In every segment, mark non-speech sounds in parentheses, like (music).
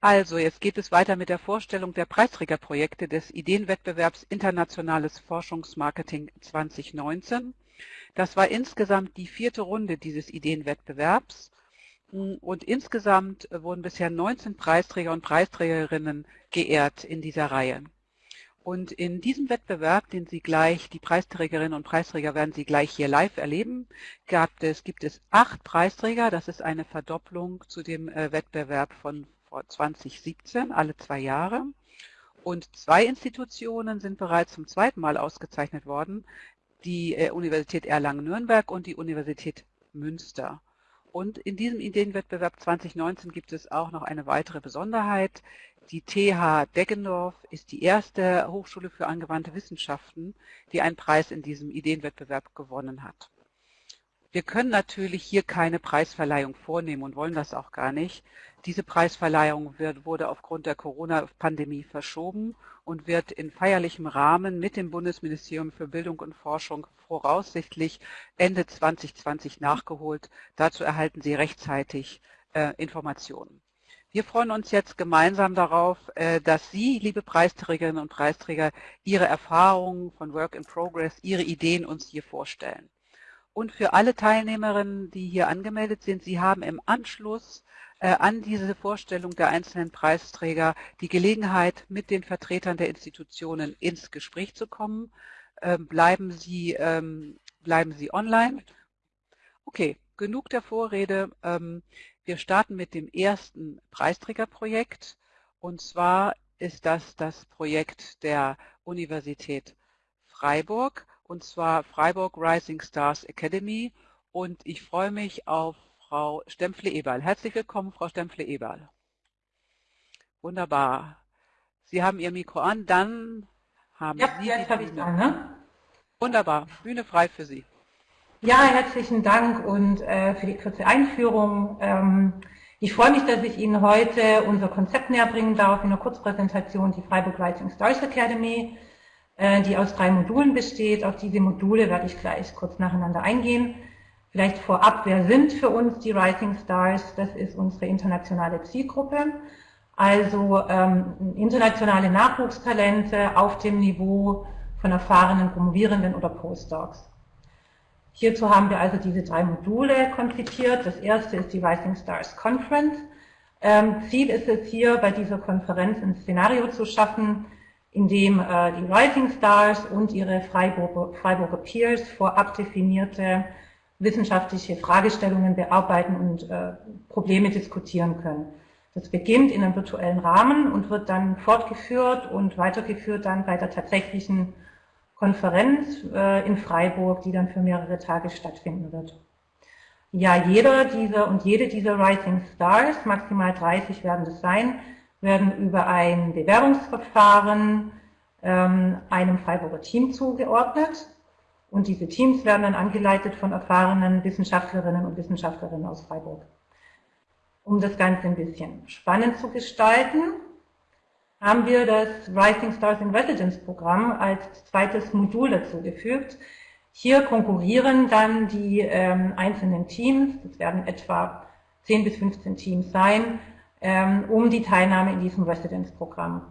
Also, jetzt geht es weiter mit der Vorstellung der Preisträgerprojekte des Ideenwettbewerbs Internationales Forschungsmarketing 2019. Das war insgesamt die vierte Runde dieses Ideenwettbewerbs und insgesamt wurden bisher 19 Preisträger und Preisträgerinnen geehrt in dieser Reihe. Und in diesem Wettbewerb, den Sie gleich, die Preisträgerinnen und Preisträger werden Sie gleich hier live erleben, gab es, gibt es acht Preisträger. Das ist eine Verdopplung zu dem äh, Wettbewerb von 2017, alle zwei Jahre. Und zwei Institutionen sind bereits zum zweiten Mal ausgezeichnet worden, die äh, Universität Erlangen-Nürnberg und die Universität Münster. Und in diesem Ideenwettbewerb 2019 gibt es auch noch eine weitere Besonderheit. Die TH Deggendorf ist die erste Hochschule für angewandte Wissenschaften, die einen Preis in diesem Ideenwettbewerb gewonnen hat. Wir können natürlich hier keine Preisverleihung vornehmen und wollen das auch gar nicht. Diese Preisverleihung wird, wurde aufgrund der Corona-Pandemie verschoben und wird in feierlichem Rahmen mit dem Bundesministerium für Bildung und Forschung voraussichtlich Ende 2020 nachgeholt. Dazu erhalten Sie rechtzeitig äh, Informationen. Wir freuen uns jetzt gemeinsam darauf, äh, dass Sie, liebe Preisträgerinnen und Preisträger, Ihre Erfahrungen von Work in Progress, Ihre Ideen uns hier vorstellen. Und für alle Teilnehmerinnen, die hier angemeldet sind, Sie haben im Anschluss äh, an diese Vorstellung der einzelnen Preisträger die Gelegenheit, mit den Vertretern der Institutionen ins Gespräch zu kommen. Ähm, bleiben, Sie, ähm, bleiben Sie online. Okay, genug der Vorrede. Ähm, wir starten mit dem ersten Preisträgerprojekt. Und zwar ist das das Projekt der Universität Freiburg und zwar Freiburg Rising Stars Academy und ich freue mich auf Frau Stempfle-Eberl. Herzlich willkommen, Frau Stempfle-Eberl. Wunderbar. Sie haben Ihr Mikro an, dann haben ja, Sie jetzt habe ich an, ne? Wunderbar, Bühne frei für Sie. Ja, herzlichen Dank und äh, für die kurze Einführung. Ähm, ich freue mich, dass ich Ihnen heute unser Konzept näher bringen darf in einer Kurzpräsentation, die Freiburg Rising Stars Academy. Äh, die aus drei Modulen besteht. Auf diese Module werde ich gleich kurz nacheinander eingehen. Vielleicht vorab, wer sind für uns die Rising Stars? Das ist unsere internationale Zielgruppe. Also ähm, internationale Nachwuchstalente auf dem Niveau von erfahrenen Promovierenden oder Postdocs. Hierzu haben wir also diese drei Module konzipiert. Das erste ist die Rising Stars Conference. Ähm, Ziel ist es hier, bei dieser Konferenz ein Szenario zu schaffen, in dem äh, die Rising Stars und ihre Freiburger, Freiburger Peers vorab definierte wissenschaftliche Fragestellungen bearbeiten und äh, Probleme diskutieren können. Das beginnt in einem virtuellen Rahmen und wird dann fortgeführt und weitergeführt dann bei der tatsächlichen Konferenz äh, in Freiburg, die dann für mehrere Tage stattfinden wird. Ja, jeder dieser und jede dieser Rising Stars, maximal 30 werden das sein, werden über ein Bewerbungsverfahren ähm, einem Freiburger Team zugeordnet. Und diese Teams werden dann angeleitet von erfahrenen Wissenschaftlerinnen und Wissenschaftlerinnen aus Freiburg. Um das Ganze ein bisschen spannend zu gestalten, haben wir das Rising Stars in Residence Programm als zweites Modul dazugefügt. Hier konkurrieren dann die ähm, einzelnen Teams, das werden etwa 10 bis 15 Teams sein, ähm, um die Teilnahme in diesem Residence-Programm.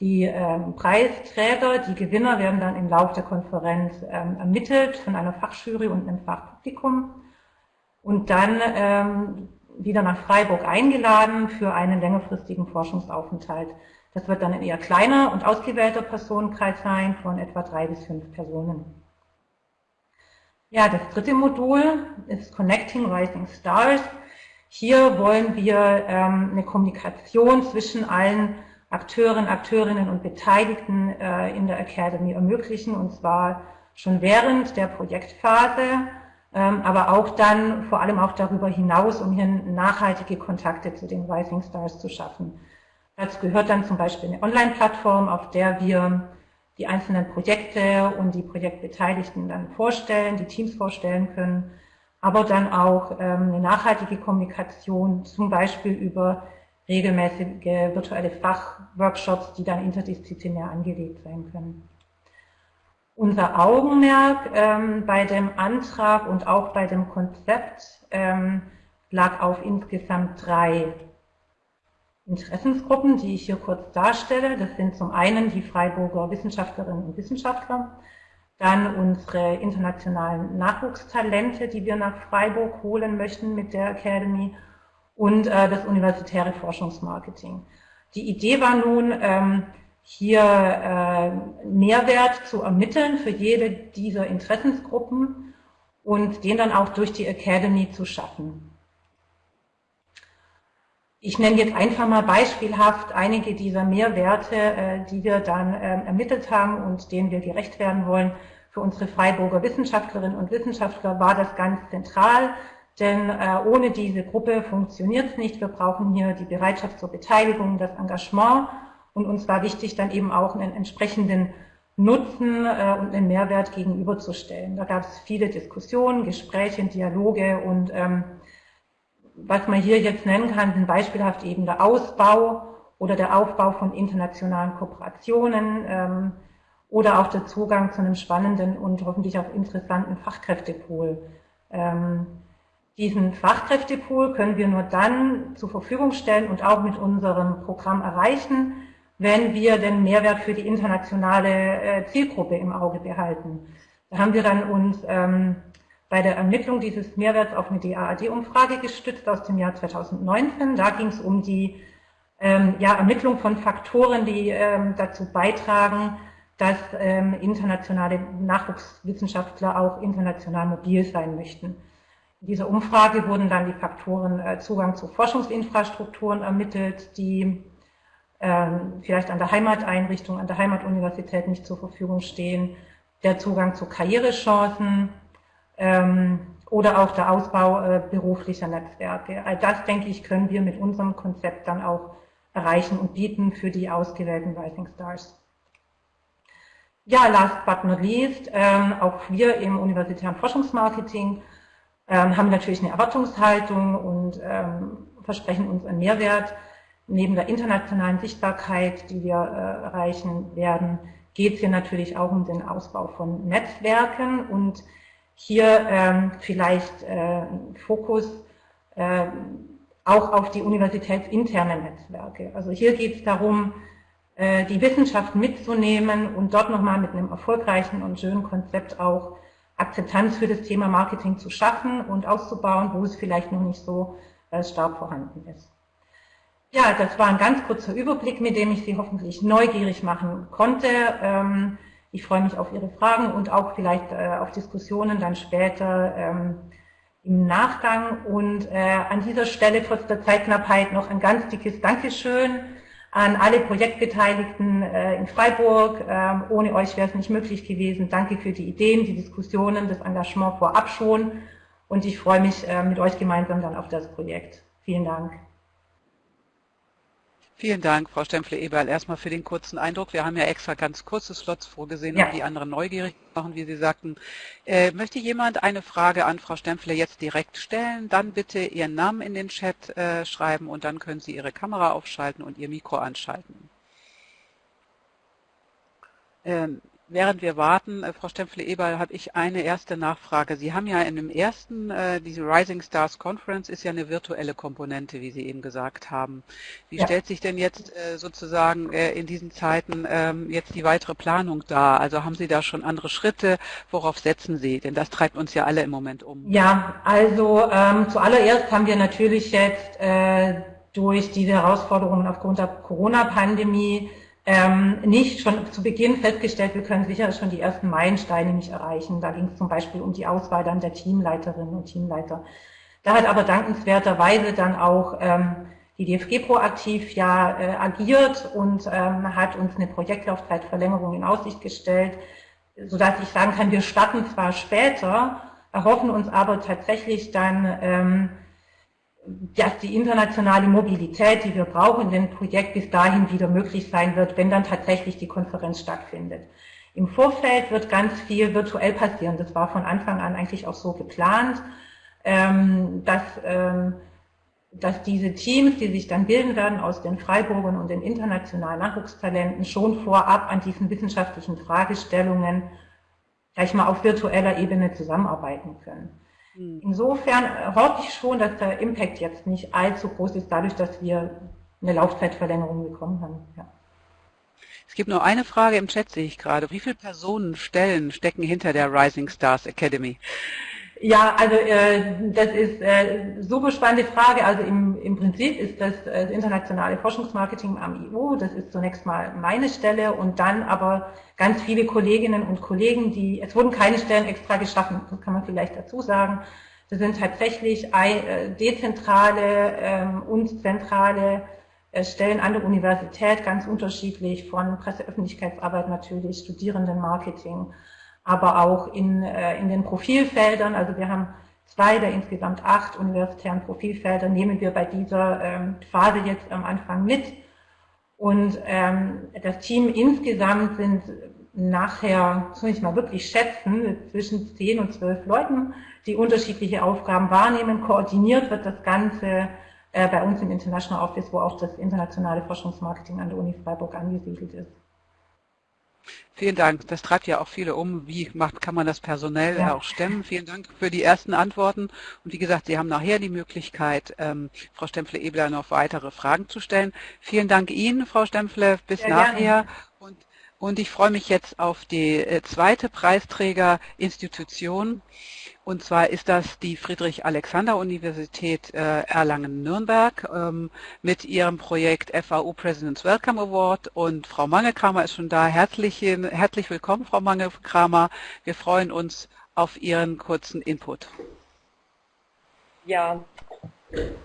Die ähm, Preisträger, die Gewinner werden dann im Laufe der Konferenz ähm, ermittelt von einer Fachjury und einem Fachpublikum und dann wieder nach Freiburg eingeladen für einen längerfristigen Forschungsaufenthalt. Das wird dann ein eher kleiner und ausgewählter Personenkreis sein von etwa drei bis fünf Personen. Ja, das dritte Modul ist Connecting Rising Stars. Hier wollen wir ähm, eine Kommunikation zwischen allen Akteuren, Akteurinnen und Beteiligten äh, in der Academy ermöglichen, und zwar schon während der Projektphase, ähm, aber auch dann vor allem auch darüber hinaus, um hier nachhaltige Kontakte zu den Rising Stars zu schaffen. Dazu gehört dann zum Beispiel eine Online-Plattform, auf der wir die einzelnen Projekte und die Projektbeteiligten dann vorstellen, die Teams vorstellen können aber dann auch ähm, eine nachhaltige Kommunikation, zum Beispiel über regelmäßige virtuelle Fachworkshops, die dann interdisziplinär angelegt sein können. Unser Augenmerk ähm, bei dem Antrag und auch bei dem Konzept ähm, lag auf insgesamt drei Interessensgruppen, die ich hier kurz darstelle. Das sind zum einen die Freiburger Wissenschaftlerinnen und Wissenschaftler, dann unsere internationalen Nachwuchstalente, die wir nach Freiburg holen möchten mit der Academy und äh, das universitäre Forschungsmarketing. Die Idee war nun, ähm, hier äh, Mehrwert zu ermitteln für jede dieser Interessensgruppen und den dann auch durch die Academy zu schaffen. Ich nenne jetzt einfach mal beispielhaft einige dieser Mehrwerte, äh, die wir dann äh, ermittelt haben und denen wir gerecht werden wollen. Für unsere Freiburger Wissenschaftlerinnen und Wissenschaftler war das ganz zentral, denn äh, ohne diese Gruppe funktioniert es nicht. Wir brauchen hier die Bereitschaft zur Beteiligung, das Engagement und uns war wichtig, dann eben auch einen entsprechenden Nutzen äh, und einen Mehrwert gegenüberzustellen. Da gab es viele Diskussionen, Gespräche, Dialoge und ähm, was man hier jetzt nennen kann, sind beispielhaft eben der Ausbau oder der Aufbau von internationalen Kooperationen ähm, oder auch der Zugang zu einem spannenden und hoffentlich auch interessanten Fachkräftepool. Ähm, diesen Fachkräftepool können wir nur dann zur Verfügung stellen und auch mit unserem Programm erreichen, wenn wir den Mehrwert für die internationale äh, Zielgruppe im Auge behalten. Da haben wir dann uns ähm, bei der Ermittlung dieses Mehrwerts auf eine DAAD-Umfrage gestützt aus dem Jahr 2019. Da ging es um die ähm, ja, Ermittlung von Faktoren, die ähm, dazu beitragen, dass ähm, internationale Nachwuchswissenschaftler auch international mobil sein möchten. In dieser Umfrage wurden dann die Faktoren äh, Zugang zu Forschungsinfrastrukturen ermittelt, die ähm, vielleicht an der Heimateinrichtung, an der Heimatuniversität nicht zur Verfügung stehen, der Zugang zu Karrierechancen ähm, oder auch der Ausbau äh, beruflicher Netzwerke. All das, denke ich, können wir mit unserem Konzept dann auch erreichen und bieten für die ausgewählten Rising Stars. Ja, last but not least, ähm, auch wir im universitären Forschungsmarketing ähm, haben natürlich eine Erwartungshaltung und ähm, versprechen uns einen Mehrwert neben der internationalen Sichtbarkeit, die wir äh, erreichen werden, geht es hier natürlich auch um den Ausbau von Netzwerken und hier ähm, vielleicht äh, Fokus äh, auch auf die universitätsinternen Netzwerke. Also hier geht es darum, die Wissenschaft mitzunehmen und dort nochmal mit einem erfolgreichen und schönen Konzept auch Akzeptanz für das Thema Marketing zu schaffen und auszubauen, wo es vielleicht noch nicht so äh, stark vorhanden ist. Ja, das war ein ganz kurzer Überblick, mit dem ich Sie hoffentlich neugierig machen konnte. Ähm, ich freue mich auf Ihre Fragen und auch vielleicht äh, auf Diskussionen dann später ähm, im Nachgang. Und äh, an dieser Stelle trotz der Zeitknappheit noch ein ganz dickes Dankeschön an alle Projektbeteiligten äh, in Freiburg. Ähm, ohne euch wäre es nicht möglich gewesen. Danke für die Ideen, die Diskussionen, das Engagement vorab schon. Und ich freue mich mit euch gemeinsam dann auf das Projekt. Vielen Dank. Vielen Dank, Frau Stempfle-Eberl, erstmal für den kurzen Eindruck. Wir haben ja extra ganz kurze Slots vorgesehen, ja. um die anderen neugierig zu machen, wie Sie sagten. Äh, möchte jemand eine Frage an Frau Stempfle jetzt direkt stellen? Dann bitte Ihren Namen in den Chat äh, schreiben und dann können Sie Ihre Kamera aufschalten und Ihr Mikro anschalten. Ähm, Während wir warten, äh, Frau Stempfle-Eberl, habe ich eine erste Nachfrage. Sie haben ja in dem ersten, äh, diese Rising Stars Conference ist ja eine virtuelle Komponente, wie Sie eben gesagt haben. Wie ja. stellt sich denn jetzt äh, sozusagen in diesen Zeiten ähm, jetzt die weitere Planung dar? Also haben Sie da schon andere Schritte? Worauf setzen Sie? Denn das treibt uns ja alle im Moment um. Ja, also ähm, zuallererst haben wir natürlich jetzt äh, durch diese Herausforderungen aufgrund der Corona-Pandemie ähm, nicht schon zu Beginn festgestellt, wir können sicher schon die ersten Meilensteine nicht erreichen. Da ging es zum Beispiel um die Auswahl dann der Teamleiterinnen und Teamleiter. Da hat aber dankenswerterweise dann auch ähm, die DFG proaktiv ja äh, agiert und ähm, hat uns eine Projektlaufzeitverlängerung in Aussicht gestellt, sodass ich sagen kann, wir starten zwar später, erhoffen uns aber tatsächlich dann ähm, dass die internationale Mobilität, die wir brauchen, in dem Projekt bis dahin wieder möglich sein wird, wenn dann tatsächlich die Konferenz stattfindet. Im Vorfeld wird ganz viel virtuell passieren. Das war von Anfang an eigentlich auch so geplant, ähm, dass, ähm, dass diese Teams, die sich dann bilden werden aus den Freiburgern und den internationalen Nachwuchstalenten, schon vorab an diesen wissenschaftlichen Fragestellungen gleich mal auf virtueller Ebene zusammenarbeiten können. Hm. Insofern hoffe ich schon, dass der Impact jetzt nicht allzu groß ist, dadurch, dass wir eine Laufzeitverlängerung bekommen haben. Ja. Es gibt nur eine Frage im Chat, sehe ich gerade. Wie viele Personen, Stellen stecken hinter der Rising Stars Academy? Ja, also äh, das ist äh, super spannende Frage. Also im, im Prinzip ist das, äh, das internationale Forschungsmarketing am EU, das ist zunächst mal meine Stelle und dann aber ganz viele Kolleginnen und Kollegen, die, es wurden keine Stellen extra geschaffen, das kann man vielleicht dazu sagen. Das sind tatsächlich äh, dezentrale ähm, und zentrale äh, Stellen an der Universität, ganz unterschiedlich, von Presseöffentlichkeitsarbeit natürlich, Studierendenmarketing, aber auch in, äh, in den Profilfeldern. Also wir haben zwei der insgesamt acht universitären Profilfelder, nehmen wir bei dieser ähm, Phase jetzt am Anfang mit. Und ähm, das Team insgesamt sind nachher, soll ich mal wirklich schätzen, zwischen zehn und zwölf Leuten, die unterschiedliche Aufgaben wahrnehmen. Koordiniert wird das Ganze äh, bei uns im International Office, wo auch das internationale Forschungsmarketing an der Uni Freiburg angesiedelt ist. Vielen Dank. Das treibt ja auch viele um. Wie macht, kann man das personell ja. auch stemmen? Vielen Dank für die ersten Antworten. Und wie gesagt, Sie haben nachher die Möglichkeit, ähm, Frau Stempfle-Ebler noch weitere Fragen zu stellen. Vielen Dank Ihnen, Frau Stempfle. Bis ja, nachher. Und, und ich freue mich jetzt auf die äh, zweite Preisträgerinstitution. Und zwar ist das die Friedrich-Alexander-Universität äh, Erlangen-Nürnberg ähm, mit ihrem Projekt FAU President's Welcome Award. Und Frau Mangelkramer ist schon da. Herzlich, herzlich willkommen, Frau Mangelkramer. Wir freuen uns auf Ihren kurzen Input. Ja,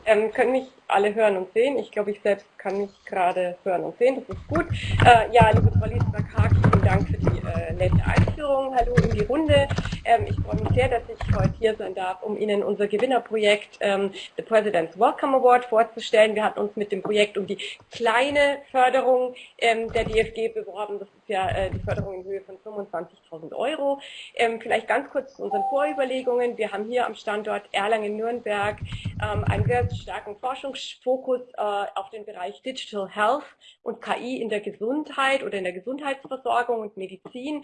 ähm, können mich alle hören und sehen. Ich glaube, ich selbst kann mich gerade hören und sehen. Das ist gut. Äh, ja, liebe Frau Liesberg-Haag, vielen Dank für die äh, nette Einführung. Hallo in die Runde. Ähm, ich freue mich sehr, dass ich heute hier sein darf, um Ihnen unser Gewinnerprojekt ähm, The President's Welcome Award vorzustellen. Wir hatten uns mit dem Projekt um die kleine Förderung ähm, der DFG beworben. Das ja äh, die Förderung in Höhe von 25.000 Euro. Ähm, vielleicht ganz kurz zu unseren Vorüberlegungen. Wir haben hier am Standort Erlangen-Nürnberg ähm, einen sehr starken Forschungsfokus äh, auf den Bereich Digital Health und KI in der Gesundheit oder in der Gesundheitsversorgung und Medizin.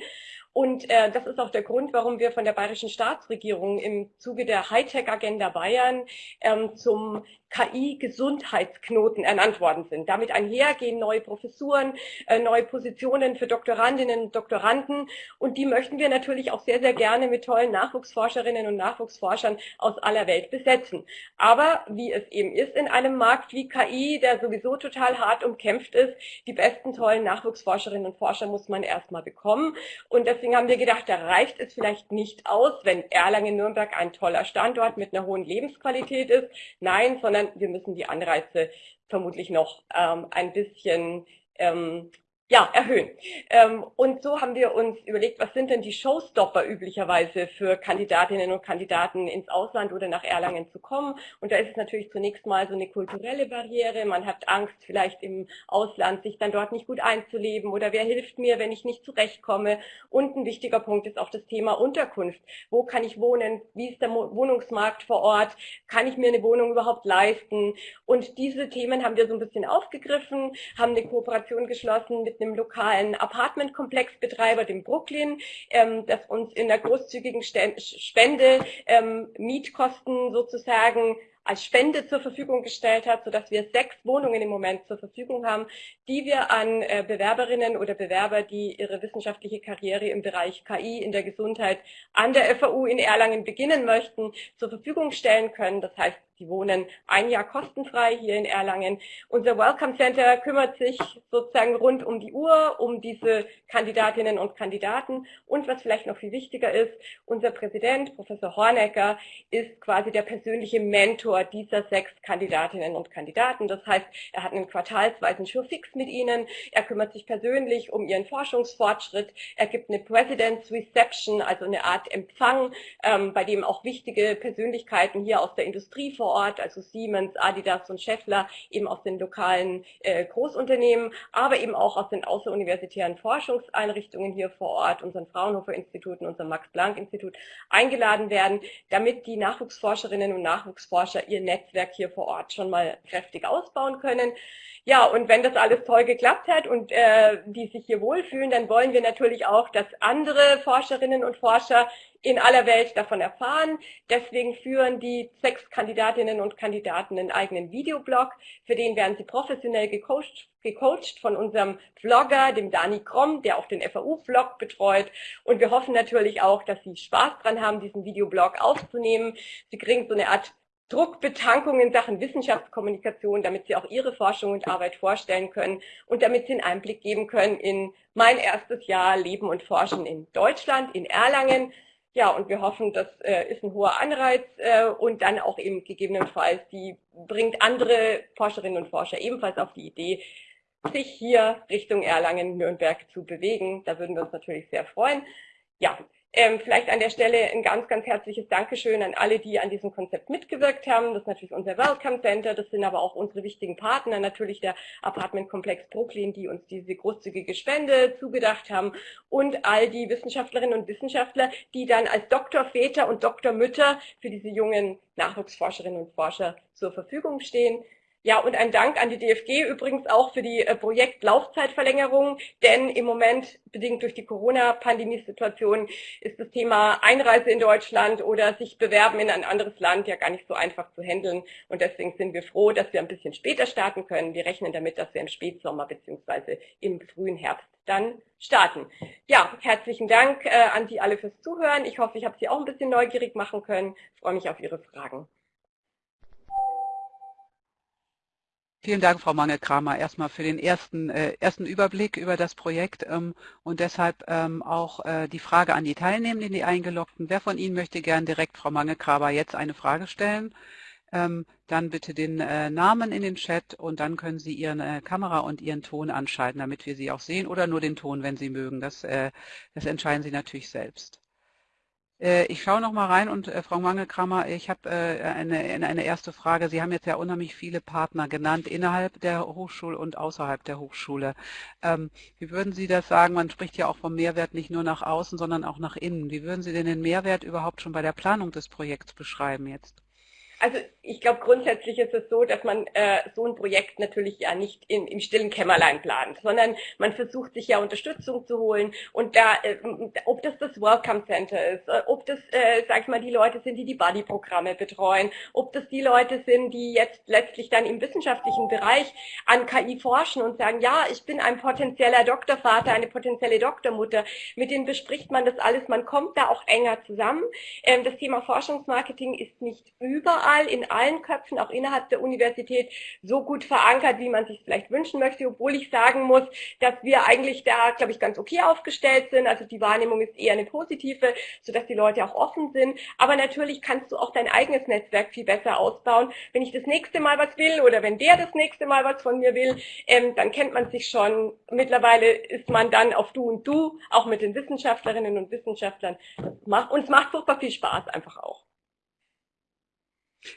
Und äh, das ist auch der Grund, warum wir von der bayerischen Staatsregierung im Zuge der Hightech-Agenda Bayern ähm, zum KI-Gesundheitsknoten ernannt worden sind. Damit einhergehen neue Professuren, äh, neue Positionen für Doktorandinnen und Doktoranden. Und die möchten wir natürlich auch sehr, sehr gerne mit tollen Nachwuchsforscherinnen und Nachwuchsforschern aus aller Welt besetzen. Aber wie es eben ist in einem Markt wie KI, der sowieso total hart umkämpft ist, die besten tollen Nachwuchsforscherinnen und Forscher muss man erstmal bekommen. Und deswegen haben wir gedacht, da reicht es vielleicht nicht aus, wenn Erlangen-Nürnberg ein toller Standort mit einer hohen Lebensqualität ist. Nein, sondern sondern wir müssen die Anreize vermutlich noch ähm, ein bisschen ähm, ja, erhöhen. Ähm, und so haben wir uns überlegt, was sind denn die Showstopper üblicherweise für Kandidatinnen und Kandidaten ins Ausland oder nach Erlangen zu kommen. Und da ist es natürlich zunächst mal so eine kulturelle Barriere. Man hat Angst, vielleicht im Ausland sich dann dort nicht gut einzuleben oder wer hilft mir, wenn ich nicht zurechtkomme. Und ein wichtiger Punkt ist auch das Thema Unterkunft. Wo kann ich wohnen? Wie ist der Wohnungsmarkt vor Ort? Kann ich mir eine Wohnung überhaupt leisten? Und diese Themen haben wir so ein bisschen aufgegriffen, haben eine Kooperation geschlossen mit mit einem lokalen Apartmentkomplexbetreiber, dem Brooklyn, ähm, das uns in der großzügigen Spende ähm, Mietkosten sozusagen als Spende zur Verfügung gestellt hat, sodass wir sechs Wohnungen im Moment zur Verfügung haben, die wir an äh, Bewerberinnen oder Bewerber, die ihre wissenschaftliche Karriere im Bereich KI in der Gesundheit an der FAU in Erlangen beginnen möchten, zur Verfügung stellen können. Das heißt, die wohnen ein Jahr kostenfrei hier in Erlangen. Unser Welcome Center kümmert sich sozusagen rund um die Uhr um diese Kandidatinnen und Kandidaten. Und was vielleicht noch viel wichtiger ist, unser Präsident, Professor Hornecker, ist quasi der persönliche Mentor dieser sechs Kandidatinnen und Kandidaten. Das heißt, er hat einen quartalsweisen Showfix mit ihnen. Er kümmert sich persönlich um ihren Forschungsfortschritt. Er gibt eine President's Reception, also eine Art Empfang, ähm, bei dem auch wichtige Persönlichkeiten hier aus der Industrie vor Ort, also Siemens, Adidas und Scheffler, eben aus den lokalen äh, Großunternehmen, aber eben auch aus den außeruniversitären Forschungseinrichtungen hier vor Ort, unseren Fraunhofer-Instituten, unserem Max-Planck-Institut, eingeladen werden, damit die Nachwuchsforscherinnen und Nachwuchsforscher ihr Netzwerk hier vor Ort schon mal kräftig ausbauen können. Ja, und wenn das alles toll geklappt hat und äh, die sich hier wohlfühlen, dann wollen wir natürlich auch, dass andere Forscherinnen und Forscher in aller Welt davon erfahren. Deswegen führen die sechs Kandidatinnen und Kandidaten einen eigenen Videoblog. Für den werden sie professionell gecoacht, gecoacht von unserem Vlogger, dem Dani Kromm, der auch den FAU-Vlog betreut. Und wir hoffen natürlich auch, dass Sie Spaß dran haben, diesen Videoblog aufzunehmen. Sie kriegen so eine Art Druckbetankung in Sachen Wissenschaftskommunikation, damit Sie auch Ihre Forschung und Arbeit vorstellen können und damit Sie einen Einblick geben können in mein erstes Jahr Leben und Forschen in Deutschland, in Erlangen. Ja, und wir hoffen, das äh, ist ein hoher Anreiz äh, und dann auch eben gegebenenfalls, die bringt andere Forscherinnen und Forscher ebenfalls auf die Idee, sich hier Richtung Erlangen, Nürnberg zu bewegen. Da würden wir uns natürlich sehr freuen. Ja, ähm, vielleicht an der Stelle ein ganz, ganz herzliches Dankeschön an alle, die an diesem Konzept mitgewirkt haben. Das ist natürlich unser Welcome Center, das sind aber auch unsere wichtigen Partner, natürlich der Apartmentkomplex Brooklyn, die uns diese großzügige Spende zugedacht haben und all die Wissenschaftlerinnen und Wissenschaftler, die dann als Doktorväter und Doktormütter für diese jungen Nachwuchsforscherinnen und Forscher zur Verfügung stehen. Ja, und ein Dank an die DFG übrigens auch für die äh, Projektlaufzeitverlängerung, denn im Moment, bedingt durch die Corona-Pandemie-Situation, ist das Thema Einreise in Deutschland oder sich bewerben in ein anderes Land ja gar nicht so einfach zu handeln. Und deswegen sind wir froh, dass wir ein bisschen später starten können. Wir rechnen damit, dass wir im Spätsommer beziehungsweise im frühen Herbst dann starten. Ja, herzlichen Dank äh, an Sie alle fürs Zuhören. Ich hoffe, ich habe Sie auch ein bisschen neugierig machen können. Ich freue mich auf Ihre Fragen. Vielen Dank, Frau Mange-Kramer, erstmal für den ersten, äh, ersten Überblick über das Projekt ähm, und deshalb ähm, auch äh, die Frage an die Teilnehmenden, die Eingeloggten. Wer von Ihnen möchte gern direkt Frau Mange-Kramer jetzt eine Frage stellen? Ähm, dann bitte den äh, Namen in den Chat und dann können Sie Ihre äh, Kamera und Ihren Ton anschalten, damit wir Sie auch sehen oder nur den Ton, wenn Sie mögen. Das, äh, das entscheiden Sie natürlich selbst. Äh, ich schaue noch mal rein und äh, Frau Mangelkramer, ich habe äh, eine, eine erste Frage. Sie haben jetzt ja unheimlich viele Partner genannt innerhalb der Hochschule und außerhalb der Hochschule. Ähm, wie würden Sie das sagen? Man spricht ja auch vom Mehrwert nicht nur nach außen, sondern auch nach innen. Wie würden Sie denn den Mehrwert überhaupt schon bei der Planung des Projekts beschreiben jetzt? Also ich glaube, grundsätzlich ist es so, dass man äh, so ein Projekt natürlich ja nicht in, im stillen Kämmerlein plant, sondern man versucht sich ja Unterstützung zu holen und da, äh, ob das das Welcome Center ist, äh, ob das, äh, sag ich mal, die Leute sind, die die Buddy-Programme betreuen, ob das die Leute sind, die jetzt letztlich dann im wissenschaftlichen Bereich an KI forschen und sagen, ja, ich bin ein potenzieller Doktorvater, eine potenzielle Doktormutter, mit denen bespricht man das alles, man kommt da auch enger zusammen. Ähm, das Thema Forschungsmarketing ist nicht überall in allen Köpfen, auch innerhalb der Universität, so gut verankert, wie man sich vielleicht wünschen möchte, obwohl ich sagen muss, dass wir eigentlich da, glaube ich, ganz okay aufgestellt sind. Also die Wahrnehmung ist eher eine positive, sodass die Leute auch offen sind. Aber natürlich kannst du auch dein eigenes Netzwerk viel besser ausbauen. Wenn ich das nächste Mal was will oder wenn der das nächste Mal was von mir will, ähm, dann kennt man sich schon. Mittlerweile ist man dann auf Du und Du, auch mit den Wissenschaftlerinnen und Wissenschaftlern. Und es macht furchtbar viel Spaß einfach auch.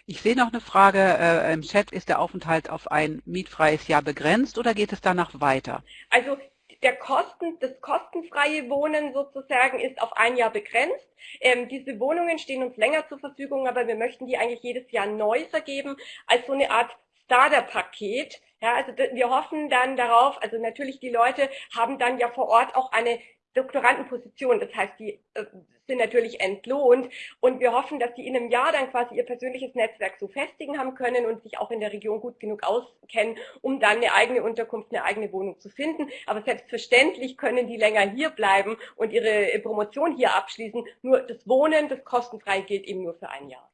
Ich sehe noch eine Frage äh, im Chat. Ist der Aufenthalt auf ein mietfreies Jahr begrenzt oder geht es danach weiter? Also der Kosten, das kostenfreie Wohnen sozusagen ist auf ein Jahr begrenzt. Ähm, diese Wohnungen stehen uns länger zur Verfügung, aber wir möchten die eigentlich jedes Jahr neu vergeben als so eine Art Starter-Paket. Ja, also wir hoffen dann darauf, also natürlich die Leute haben dann ja vor Ort auch eine Doktorandenposition. Das heißt, die äh, sind natürlich entlohnt und wir hoffen, dass die in einem Jahr dann quasi ihr persönliches Netzwerk so festigen haben können und sich auch in der Region gut genug auskennen, um dann eine eigene Unterkunft, eine eigene Wohnung zu finden. Aber selbstverständlich können die länger hier bleiben und ihre Promotion hier abschließen. Nur das Wohnen, das kostenfrei gilt eben nur für ein Jahr.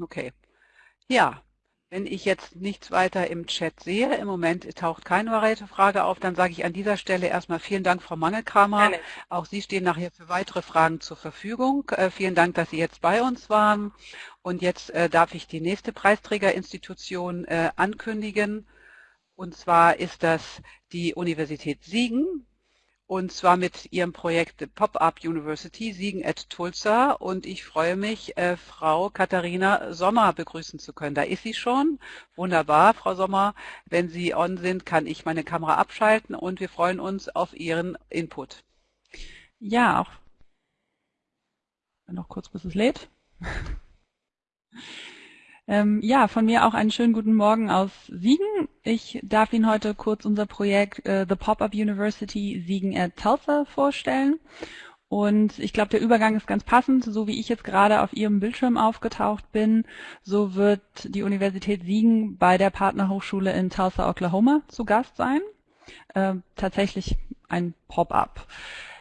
Okay. Ja, wenn ich jetzt nichts weiter im Chat sehe, im Moment taucht keine weitere Frage auf, dann sage ich an dieser Stelle erstmal vielen Dank, Frau Mangelkramer. Gerne. Auch Sie stehen nachher für weitere Fragen zur Verfügung. Äh, vielen Dank, dass Sie jetzt bei uns waren. Und jetzt äh, darf ich die nächste Preisträgerinstitution äh, ankündigen. Und zwar ist das die Universität Siegen und zwar mit ihrem Projekt Pop-Up University Siegen at Tulsa und ich freue mich, äh, Frau Katharina Sommer begrüßen zu können. Da ist sie schon. Wunderbar, Frau Sommer. Wenn Sie on sind, kann ich meine Kamera abschalten und wir freuen uns auf Ihren Input. Ja, auch noch kurz, bis es lädt. (laughs) Ähm, ja, von mir auch einen schönen guten Morgen aus Siegen. Ich darf Ihnen heute kurz unser Projekt äh, The Pop-Up University Siegen at Tulsa vorstellen. Und ich glaube, der Übergang ist ganz passend. So wie ich jetzt gerade auf Ihrem Bildschirm aufgetaucht bin, so wird die Universität Siegen bei der Partnerhochschule in Tulsa, Oklahoma zu Gast sein. Äh, tatsächlich ein Pop-up.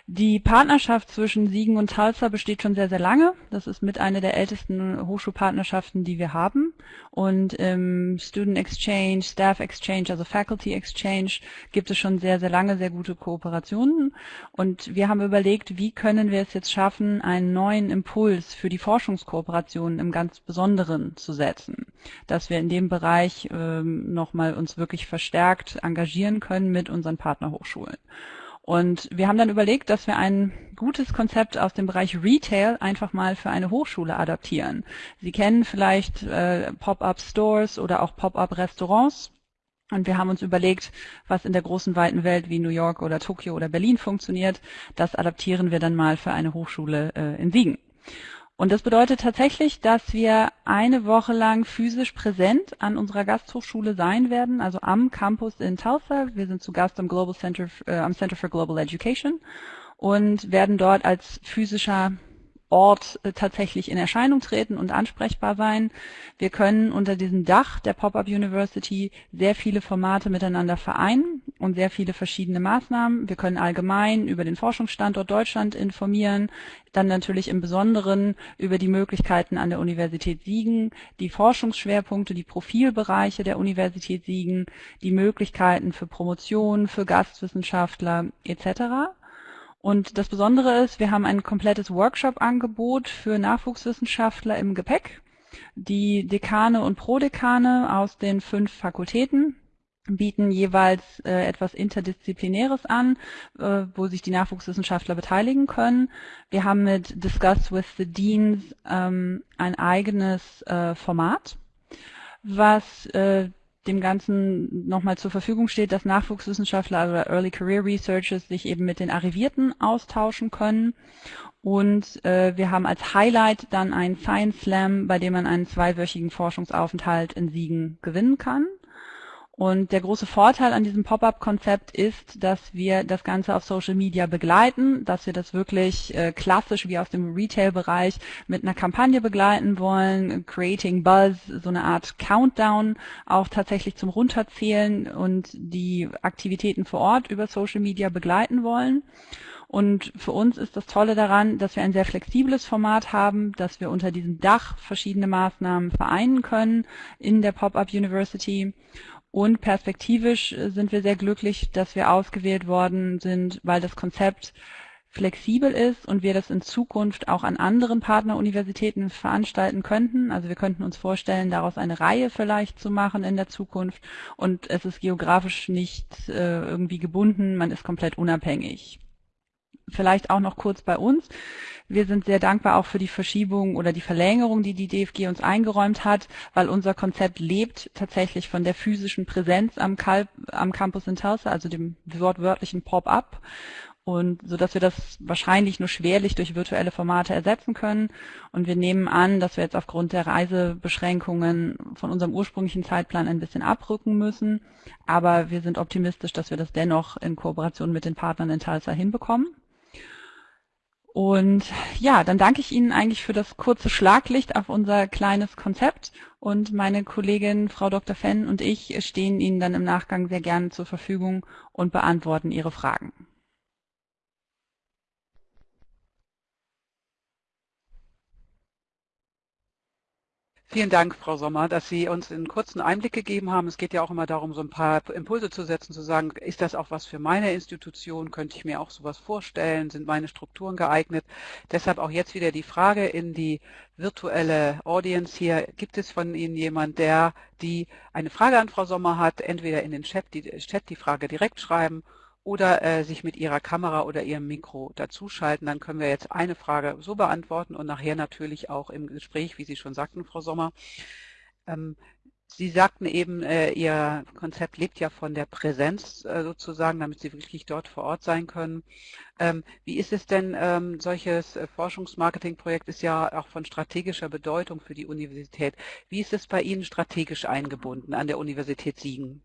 Die Partnerschaft zwischen Siegen und Tulsa besteht schon sehr, sehr lange. Das ist mit einer der ältesten Hochschulpartnerschaften, die wir haben. Und im Student Exchange, Staff Exchange, also Faculty Exchange gibt es schon sehr, sehr lange sehr gute Kooperationen. Und wir haben überlegt, wie können wir es jetzt schaffen, einen neuen Impuls für die Forschungskooperation im ganz Besonderen zu setzen. Dass wir in dem Bereich ähm, nochmal uns wirklich verstärkt engagieren können mit unseren Partnerhochschulen. Und wir haben dann überlegt, dass wir ein gutes Konzept aus dem Bereich Retail einfach mal für eine Hochschule adaptieren. Sie kennen vielleicht äh, Pop-up Stores oder auch Pop-up Restaurants. Und wir haben uns überlegt, was in der großen weiten Welt wie New York oder Tokio oder Berlin funktioniert. Das adaptieren wir dann mal für eine Hochschule äh, in Siegen. Und das bedeutet tatsächlich, dass wir eine Woche lang physisch präsent an unserer Gasthochschule sein werden, also am Campus in Tulsa. Wir sind zu Gast am Global Center, äh, am Center for Global Education und werden dort als physischer Ort äh, tatsächlich in Erscheinung treten und ansprechbar sein. Wir können unter diesem Dach der Pop-up University sehr viele Formate miteinander vereinen und sehr viele verschiedene Maßnahmen. Wir können allgemein über den Forschungsstandort Deutschland informieren, dann natürlich im Besonderen über die Möglichkeiten an der Universität Siegen, die Forschungsschwerpunkte, die Profilbereiche der Universität Siegen, die Möglichkeiten für Promotion, für Gastwissenschaftler etc. Und das Besondere ist, wir haben ein komplettes Workshop-Angebot für Nachwuchswissenschaftler im Gepäck. Die Dekane und Prodekane aus den fünf Fakultäten bieten jeweils äh, etwas Interdisziplinäres an, äh, wo sich die Nachwuchswissenschaftler beteiligen können. Wir haben mit Discuss with the Deans ähm, ein eigenes äh, Format, was äh, dem Ganzen nochmal zur Verfügung steht, dass Nachwuchswissenschaftler oder Early Career Researchers sich eben mit den Arrivierten austauschen können. Und äh, wir haben als Highlight dann einen Science Slam, bei dem man einen zweiwöchigen Forschungsaufenthalt in Siegen gewinnen kann. Und der große Vorteil an diesem Pop-up-Konzept ist, dass wir das Ganze auf Social Media begleiten, dass wir das wirklich äh, klassisch wie aus dem Retail-Bereich mit einer Kampagne begleiten wollen, Creating Buzz, so eine Art Countdown auch tatsächlich zum Runterzählen und die Aktivitäten vor Ort über Social Media begleiten wollen. Und für uns ist das Tolle daran, dass wir ein sehr flexibles Format haben, dass wir unter diesem Dach verschiedene Maßnahmen vereinen können in der Pop-up University und perspektivisch äh, sind wir sehr glücklich, dass wir ausgewählt worden sind, weil das Konzept flexibel ist und wir das in Zukunft auch an anderen Partneruniversitäten veranstalten könnten. Also wir könnten uns vorstellen, daraus eine Reihe vielleicht zu machen in der Zukunft und es ist geografisch nicht äh, irgendwie gebunden, man ist komplett unabhängig. Vielleicht auch noch kurz bei uns. Wir sind sehr dankbar auch für die Verschiebung oder die Verlängerung, die die DFG uns eingeräumt hat, weil unser Konzept lebt tatsächlich von der physischen Präsenz am, Kalb, am Campus in Tulsa, also dem wortwörtlichen Pop-up und so dass wir das wahrscheinlich nur schwerlich durch virtuelle Formate ersetzen können. Und wir nehmen an, dass wir jetzt aufgrund der Reisebeschränkungen von unserem ursprünglichen Zeitplan ein bisschen abrücken müssen. Aber wir sind optimistisch, dass wir das dennoch in Kooperation mit den Partnern in Tulsa hinbekommen. Und ja, dann danke ich Ihnen eigentlich für das kurze Schlaglicht auf unser kleines Konzept. Und meine Kollegin Frau Dr. Fenn und ich stehen Ihnen dann im Nachgang sehr gerne zur Verfügung und beantworten Ihre Fragen. Vielen Dank, Frau Sommer, dass Sie uns einen kurzen Einblick gegeben haben. Es geht ja auch immer darum, so ein paar Impulse zu setzen, zu sagen, ist das auch was für meine Institution? Könnte ich mir auch sowas vorstellen? Sind meine Strukturen geeignet? Deshalb auch jetzt wieder die Frage in die virtuelle Audience hier. Gibt es von Ihnen jemand, der die eine Frage an Frau Sommer hat? Entweder in den Chat die, Chat die Frage direkt schreiben oder äh, sich mit Ihrer Kamera oder Ihrem Mikro dazuschalten. Dann können wir jetzt eine Frage so beantworten und nachher natürlich auch im Gespräch, wie Sie schon sagten, Frau Sommer. Ähm, Sie sagten eben, äh, Ihr Konzept lebt ja von der Präsenz äh, sozusagen, damit Sie wirklich dort vor Ort sein können. Ähm, wie ist es denn, ähm, solches äh, Forschungsmarketingprojekt ist ja auch von strategischer Bedeutung für die Universität. Wie ist es bei Ihnen strategisch eingebunden an der Universität Siegen?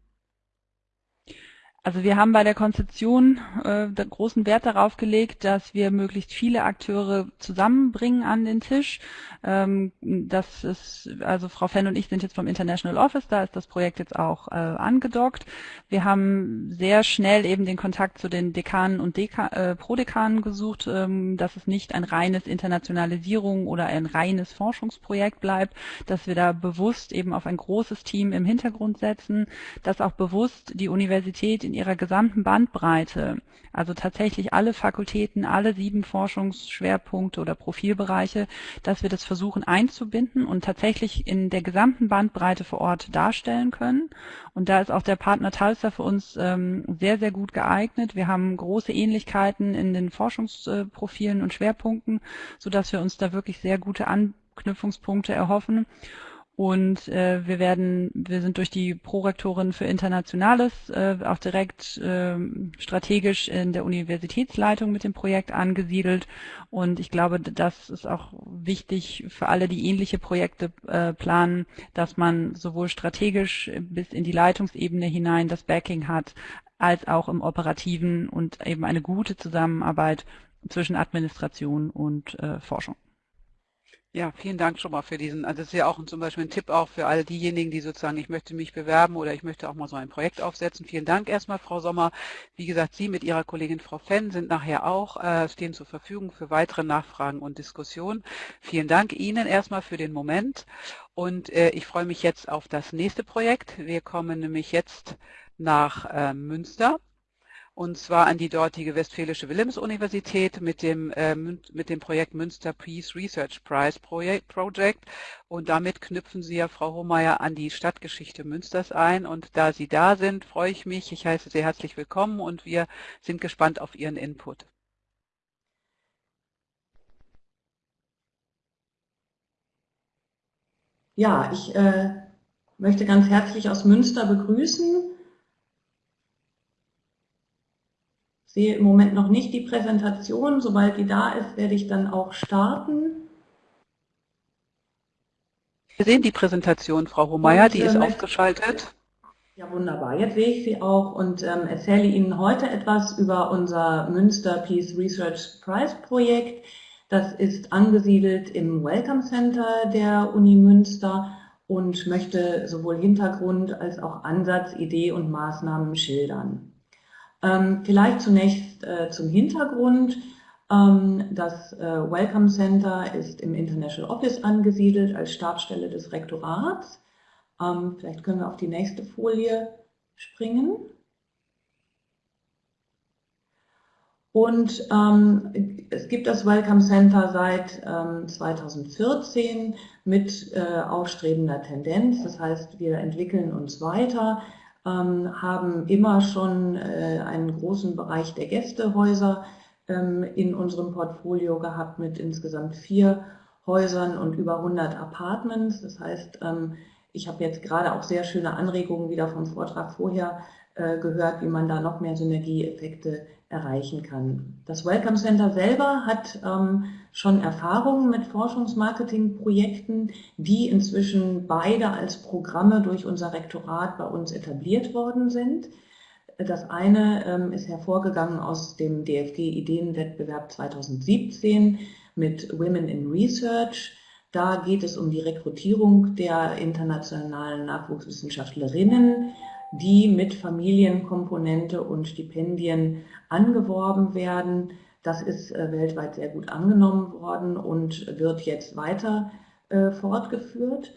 Also wir haben bei der Konzeption äh, großen Wert darauf gelegt, dass wir möglichst viele Akteure zusammenbringen an den Tisch. Ähm, das ist, also Frau Fenn und ich sind jetzt vom International Office, da ist das Projekt jetzt auch äh, angedockt. Wir haben sehr schnell eben den Kontakt zu den Dekanen und Deka äh, Prodekanen gesucht, ähm, dass es nicht ein reines Internationalisierung oder ein reines Forschungsprojekt bleibt, dass wir da bewusst eben auf ein großes Team im Hintergrund setzen, dass auch bewusst die Universität in ihrer gesamten Bandbreite, also tatsächlich alle Fakultäten, alle sieben Forschungsschwerpunkte oder Profilbereiche, dass wir das versuchen einzubinden und tatsächlich in der gesamten Bandbreite vor Ort darstellen können. Und da ist auch der Partner Talsa für uns ähm, sehr, sehr gut geeignet. Wir haben große Ähnlichkeiten in den Forschungsprofilen und Schwerpunkten, sodass wir uns da wirklich sehr gute Anknüpfungspunkte erhoffen. Und äh, wir werden, wir sind durch die Prorektorin für Internationales äh, auch direkt äh, strategisch in der Universitätsleitung mit dem Projekt angesiedelt. Und ich glaube, das ist auch wichtig für alle, die ähnliche Projekte äh, planen, dass man sowohl strategisch bis in die Leitungsebene hinein das Backing hat, als auch im operativen und eben eine gute Zusammenarbeit zwischen Administration und äh, Forschung. Ja, vielen Dank schon mal für diesen, also das ist ja auch zum Beispiel ein Tipp auch für all diejenigen, die sozusagen, ich möchte mich bewerben oder ich möchte auch mal so ein Projekt aufsetzen. Vielen Dank erstmal, Frau Sommer. Wie gesagt, Sie mit Ihrer Kollegin Frau Fenn sind nachher auch, äh, stehen zur Verfügung für weitere Nachfragen und Diskussionen. Vielen Dank Ihnen erstmal für den Moment und äh, ich freue mich jetzt auf das nächste Projekt. Wir kommen nämlich jetzt nach äh, Münster und zwar an die dortige Westfälische Wilhelms-Universität mit dem, äh, mit dem Projekt Münster Peace Research Prize Project. Und damit knüpfen Sie ja, Frau Hohmeier, an die Stadtgeschichte Münsters ein. Und da Sie da sind, freue ich mich. Ich heiße Sie herzlich willkommen und wir sind gespannt auf Ihren Input. Ja, ich äh, möchte ganz herzlich aus Münster begrüßen. Sehe im Moment noch nicht die Präsentation. Sobald die da ist, werde ich dann auch starten. Wir sehen die Präsentation, Frau Hohmeier, die ist äh, aufgeschaltet. Ja, wunderbar. Jetzt sehe ich sie auch und ähm, erzähle Ihnen heute etwas über unser Münster Peace Research Prize Projekt. Das ist angesiedelt im Welcome Center der Uni Münster und möchte sowohl Hintergrund als auch Ansatz, Idee und Maßnahmen schildern. Ähm, vielleicht zunächst äh, zum Hintergrund. Ähm, das äh, Welcome Center ist im International Office angesiedelt als Stabsstelle des Rektorats. Ähm, vielleicht können wir auf die nächste Folie springen. Und ähm, es gibt das Welcome Center seit ähm, 2014 mit äh, aufstrebender Tendenz. Das heißt, wir entwickeln uns weiter. Ähm, haben immer schon äh, einen großen Bereich der Gästehäuser ähm, in unserem Portfolio gehabt mit insgesamt vier Häusern und über 100 Apartments. Das heißt, ähm, ich habe jetzt gerade auch sehr schöne Anregungen wieder vom Vortrag vorher äh, gehört, wie man da noch mehr Synergieeffekte erreichen kann. Das Welcome Center selber hat ähm, schon Erfahrungen mit Forschungsmarketingprojekten, die inzwischen beide als Programme durch unser Rektorat bei uns etabliert worden sind. Das eine ähm, ist hervorgegangen aus dem DFG Ideenwettbewerb 2017 mit Women in Research. Da geht es um die Rekrutierung der internationalen Nachwuchswissenschaftlerinnen die mit Familienkomponente und Stipendien angeworben werden. Das ist äh, weltweit sehr gut angenommen worden und wird jetzt weiter äh, fortgeführt.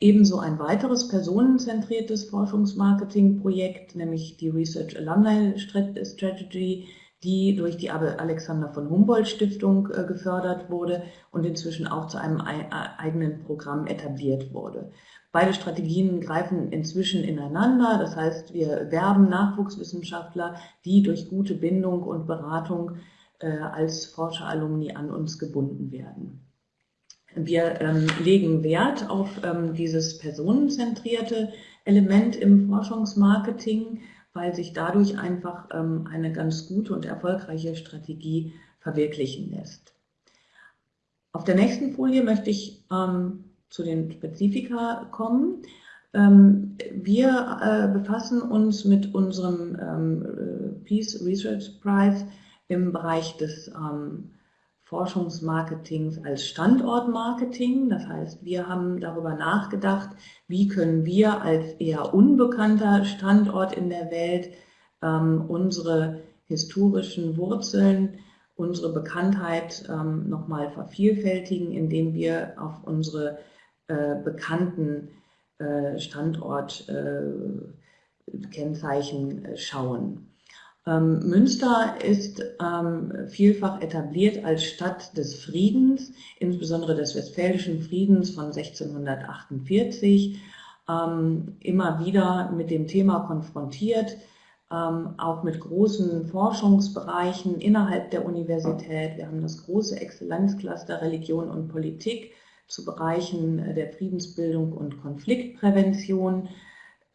Ebenso ein weiteres personenzentriertes Forschungsmarketingprojekt, nämlich die Research Alumni Strategy, die durch die Alexander von Humboldt Stiftung äh, gefördert wurde und inzwischen auch zu einem eigenen Programm etabliert wurde. Beide Strategien greifen inzwischen ineinander. Das heißt, wir werben Nachwuchswissenschaftler, die durch gute Bindung und Beratung äh, als Forscheralumni an uns gebunden werden. Wir ähm, legen Wert auf ähm, dieses personenzentrierte Element im Forschungsmarketing, weil sich dadurch einfach ähm, eine ganz gute und erfolgreiche Strategie verwirklichen lässt. Auf der nächsten Folie möchte ich ähm, zu den Spezifika kommen. Ähm, wir äh, befassen uns mit unserem ähm, äh, Peace Research Prize im Bereich des ähm, Forschungsmarketings als Standortmarketing. Das heißt, wir haben darüber nachgedacht, wie können wir als eher unbekannter Standort in der Welt unsere historischen Wurzeln, unsere Bekanntheit ähm, nochmal vervielfältigen, indem wir auf unsere äh, bekannten äh, Standortkennzeichen äh, schauen. Ähm, Münster ist ähm, vielfach etabliert als Stadt des Friedens, insbesondere des Westfälischen Friedens von 1648, ähm, immer wieder mit dem Thema konfrontiert, auch mit großen Forschungsbereichen innerhalb der Universität. Wir haben das große Exzellenzcluster Religion und Politik zu Bereichen der Friedensbildung und Konfliktprävention.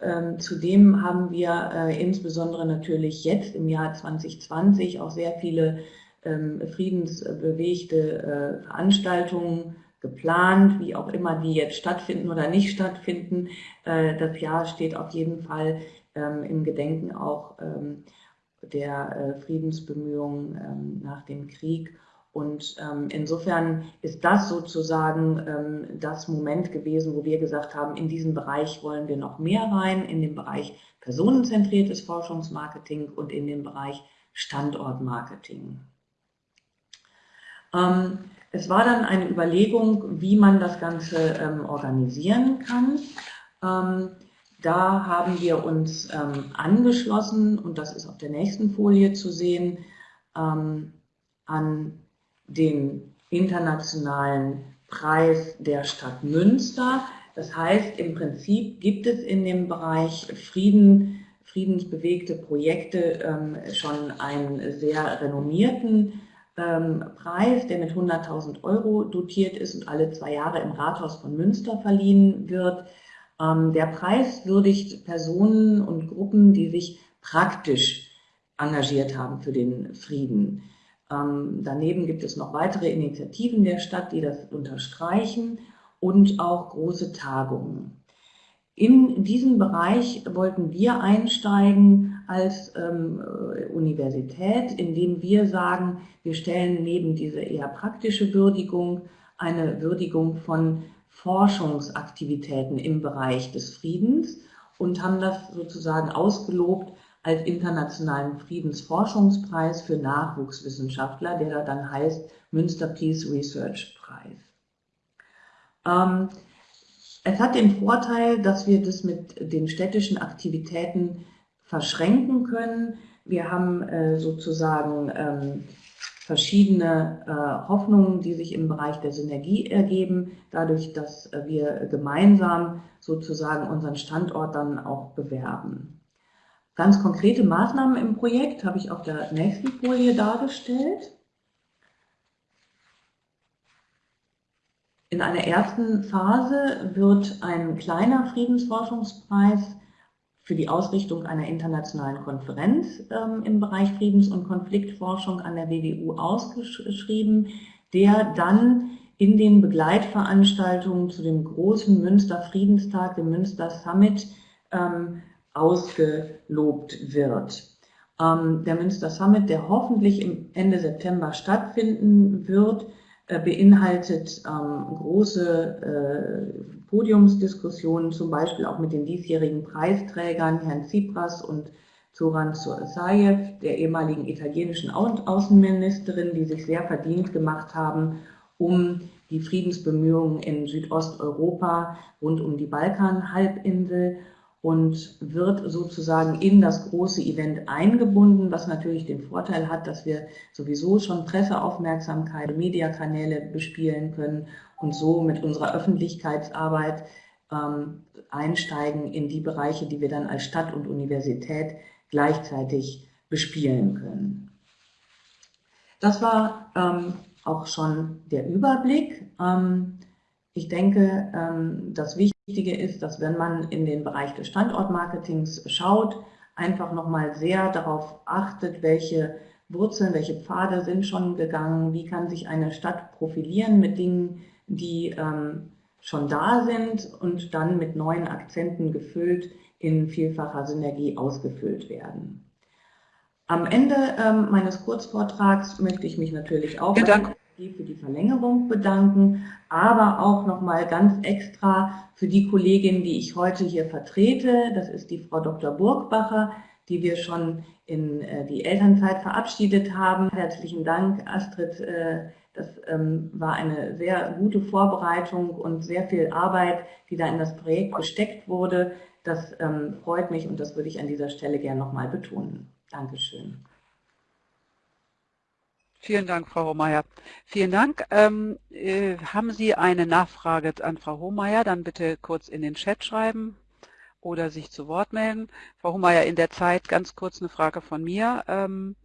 Ähm, zudem haben wir äh, insbesondere natürlich jetzt im Jahr 2020 auch sehr viele ähm, friedensbewegte äh, Veranstaltungen geplant, wie auch immer die jetzt stattfinden oder nicht stattfinden. Äh, das Jahr steht auf jeden Fall ähm, im Gedenken auch der Friedensbemühungen nach dem Krieg und ähm, insofern ist das sozusagen ähm, das Moment gewesen, wo wir gesagt haben, in diesen Bereich wollen wir noch mehr rein, in den Bereich personenzentriertes Forschungsmarketing und in den Bereich Standortmarketing. Ähm, es war dann eine Überlegung, wie man das Ganze ähm, organisieren kann. Ähm, da haben wir uns ähm, angeschlossen, und das ist auf der nächsten Folie zu sehen, an den internationalen Preis der Stadt Münster. Das heißt, im Prinzip gibt es in dem Bereich Frieden, friedensbewegte Projekte ähm, schon einen sehr renommierten ähm, Preis, der mit 100.000 Euro dotiert ist und alle zwei Jahre im Rathaus von Münster verliehen wird. Ähm, der Preis würdigt Personen und Gruppen, die sich praktisch engagiert haben für den Frieden. Ähm, daneben gibt es noch weitere Initiativen der Stadt, die das unterstreichen und auch große Tagungen. In diesen Bereich wollten wir einsteigen als ähm, Universität, indem wir sagen, wir stellen neben diese eher praktische Würdigung eine Würdigung von Forschungsaktivitäten im Bereich des Friedens und haben das sozusagen ausgelobt als internationalen Friedensforschungspreis für Nachwuchswissenschaftler, der da dann heißt Münster Peace Research Preis. Ähm, es hat den Vorteil, dass wir das mit den städtischen Aktivitäten verschränken können. Wir haben äh, sozusagen ähm, verschiedene äh, Hoffnungen, die sich im Bereich der Synergie ergeben, dadurch, dass wir gemeinsam sozusagen unseren Standort dann auch bewerben. Ganz konkrete Maßnahmen im Projekt habe ich auf der nächsten Folie dargestellt. In einer ersten Phase wird ein kleiner Friedensforschungspreis für die Ausrichtung einer internationalen Konferenz ähm, im Bereich Friedens- und Konfliktforschung an der WWU ausgeschrieben, der dann in den Begleitveranstaltungen zu dem großen Münster Friedenstag, dem Münster Summit, ähm, ausgelobt wird. Ähm, der Münster Summit, der hoffentlich im Ende September stattfinden wird, äh, beinhaltet ähm, große äh, Podiumsdiskussionen, zum Beispiel auch mit den diesjährigen Preisträgern, Herrn Tsipras und Zoran Zaev, der ehemaligen italienischen Außenministerin, die sich sehr verdient gemacht haben, um die Friedensbemühungen in Südosteuropa rund um die Balkanhalbinsel und wird sozusagen in das große Event eingebunden, was natürlich den Vorteil hat, dass wir sowieso schon Presseaufmerksamkeit, Mediakanäle bespielen können und so mit unserer Öffentlichkeitsarbeit ähm, einsteigen in die Bereiche, die wir dann als Stadt und Universität gleichzeitig bespielen können. Das war ähm, auch schon der Überblick. Ähm, ich denke, ähm, das Wichtige ist, dass wenn man in den Bereich des Standortmarketings schaut, einfach nochmal sehr darauf achtet, welche Wurzeln, welche Pfade sind schon gegangen, wie kann sich eine Stadt profilieren mit Dingen, die ähm, schon da sind und dann mit neuen Akzenten gefüllt in vielfacher Synergie ausgefüllt werden. Am Ende ähm, meines Kurzvortrags möchte ich mich natürlich auch ja, für die Verlängerung bedanken, aber auch nochmal ganz extra für die Kollegin, die ich heute hier vertrete. Das ist die Frau Dr. Burgbacher, die wir schon in äh, die Elternzeit verabschiedet haben. Herzlichen Dank, Astrid. Äh, das ähm, war eine sehr gute Vorbereitung und sehr viel Arbeit, die da in das Projekt gesteckt wurde. Das ähm, freut mich und das würde ich an dieser Stelle gerne nochmal betonen. Dankeschön. Vielen Dank, Frau Hohmeier. Vielen Dank. Ähm, äh, haben Sie eine Nachfrage an Frau Hohmeier? Dann bitte kurz in den Chat schreiben oder sich zu Wort melden. Frau Hohmeier, in der Zeit ganz kurz eine Frage von mir. Ähm,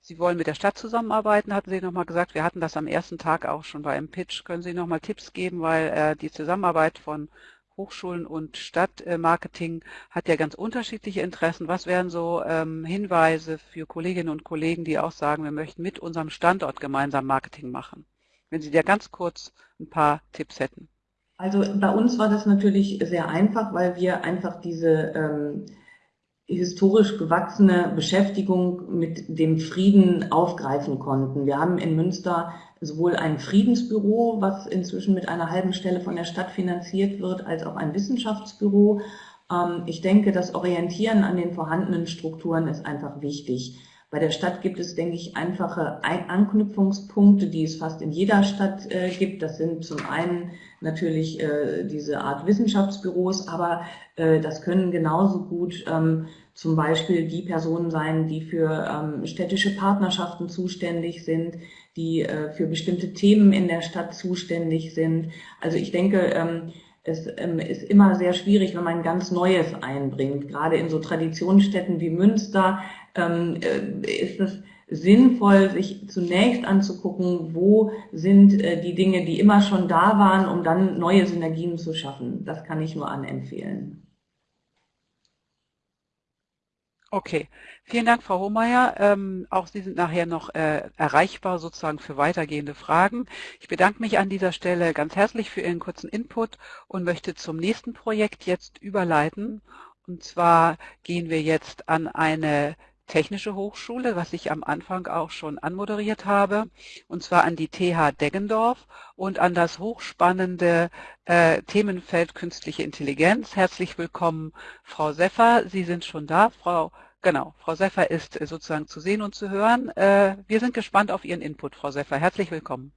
Sie wollen mit der Stadt zusammenarbeiten, hatten Sie nochmal gesagt. Wir hatten das am ersten Tag auch schon bei einem Pitch. Können Sie nochmal Tipps geben, weil äh, die Zusammenarbeit von Hochschulen und Stadtmarketing hat ja ganz unterschiedliche Interessen. Was wären so ähm, Hinweise für Kolleginnen und Kollegen, die auch sagen, wir möchten mit unserem Standort gemeinsam Marketing machen? Wenn Sie da ganz kurz ein paar Tipps hätten. Also bei uns war das natürlich sehr einfach, weil wir einfach diese ähm, historisch gewachsene Beschäftigung mit dem Frieden aufgreifen konnten. Wir haben in Münster sowohl ein Friedensbüro, was inzwischen mit einer halben Stelle von der Stadt finanziert wird, als auch ein Wissenschaftsbüro. Ähm, ich denke, das Orientieren an den vorhandenen Strukturen ist einfach wichtig. Bei der Stadt gibt es, denke ich, einfache Anknüpfungspunkte, die es fast in jeder Stadt äh, gibt. Das sind zum einen natürlich äh, diese Art Wissenschaftsbüros, aber äh, das können genauso gut ähm, zum Beispiel die Personen sein, die für ähm, städtische Partnerschaften zuständig sind, die äh, für bestimmte Themen in der Stadt zuständig sind. Also ich denke, ähm, es ähm, ist immer sehr schwierig, wenn man ganz Neues einbringt. Gerade in so Traditionsstädten wie Münster ähm, äh, ist es sinnvoll, sich zunächst anzugucken, wo sind äh, die Dinge, die immer schon da waren, um dann neue Synergien zu schaffen. Das kann ich nur anempfehlen. Okay, vielen Dank, Frau Hohmeier. Ähm, auch Sie sind nachher noch äh, erreichbar sozusagen für weitergehende Fragen. Ich bedanke mich an dieser Stelle ganz herzlich für Ihren kurzen Input und möchte zum nächsten Projekt jetzt überleiten. Und zwar gehen wir jetzt an eine Technische Hochschule, was ich am Anfang auch schon anmoderiert habe, und zwar an die TH Deggendorf und an das hochspannende äh, Themenfeld künstliche Intelligenz. Herzlich willkommen, Frau Seffer. Sie sind schon da. Frau Genau, Frau Seffer ist äh, sozusagen zu sehen und zu hören. Äh, wir sind gespannt auf Ihren Input, Frau Seffer. Herzlich willkommen.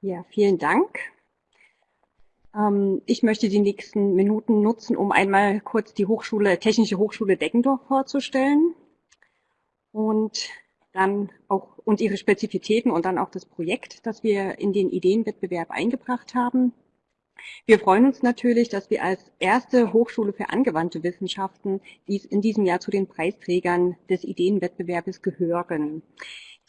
Ja, vielen Dank. Ähm, ich möchte die nächsten Minuten nutzen, um einmal kurz die Hochschule, Technische Hochschule Deckendorf vorzustellen und dann auch und ihre Spezifitäten und dann auch das Projekt, das wir in den Ideenwettbewerb eingebracht haben. Wir freuen uns natürlich, dass wir als erste Hochschule für angewandte Wissenschaften dies in diesem Jahr zu den Preisträgern des Ideenwettbewerbes gehören.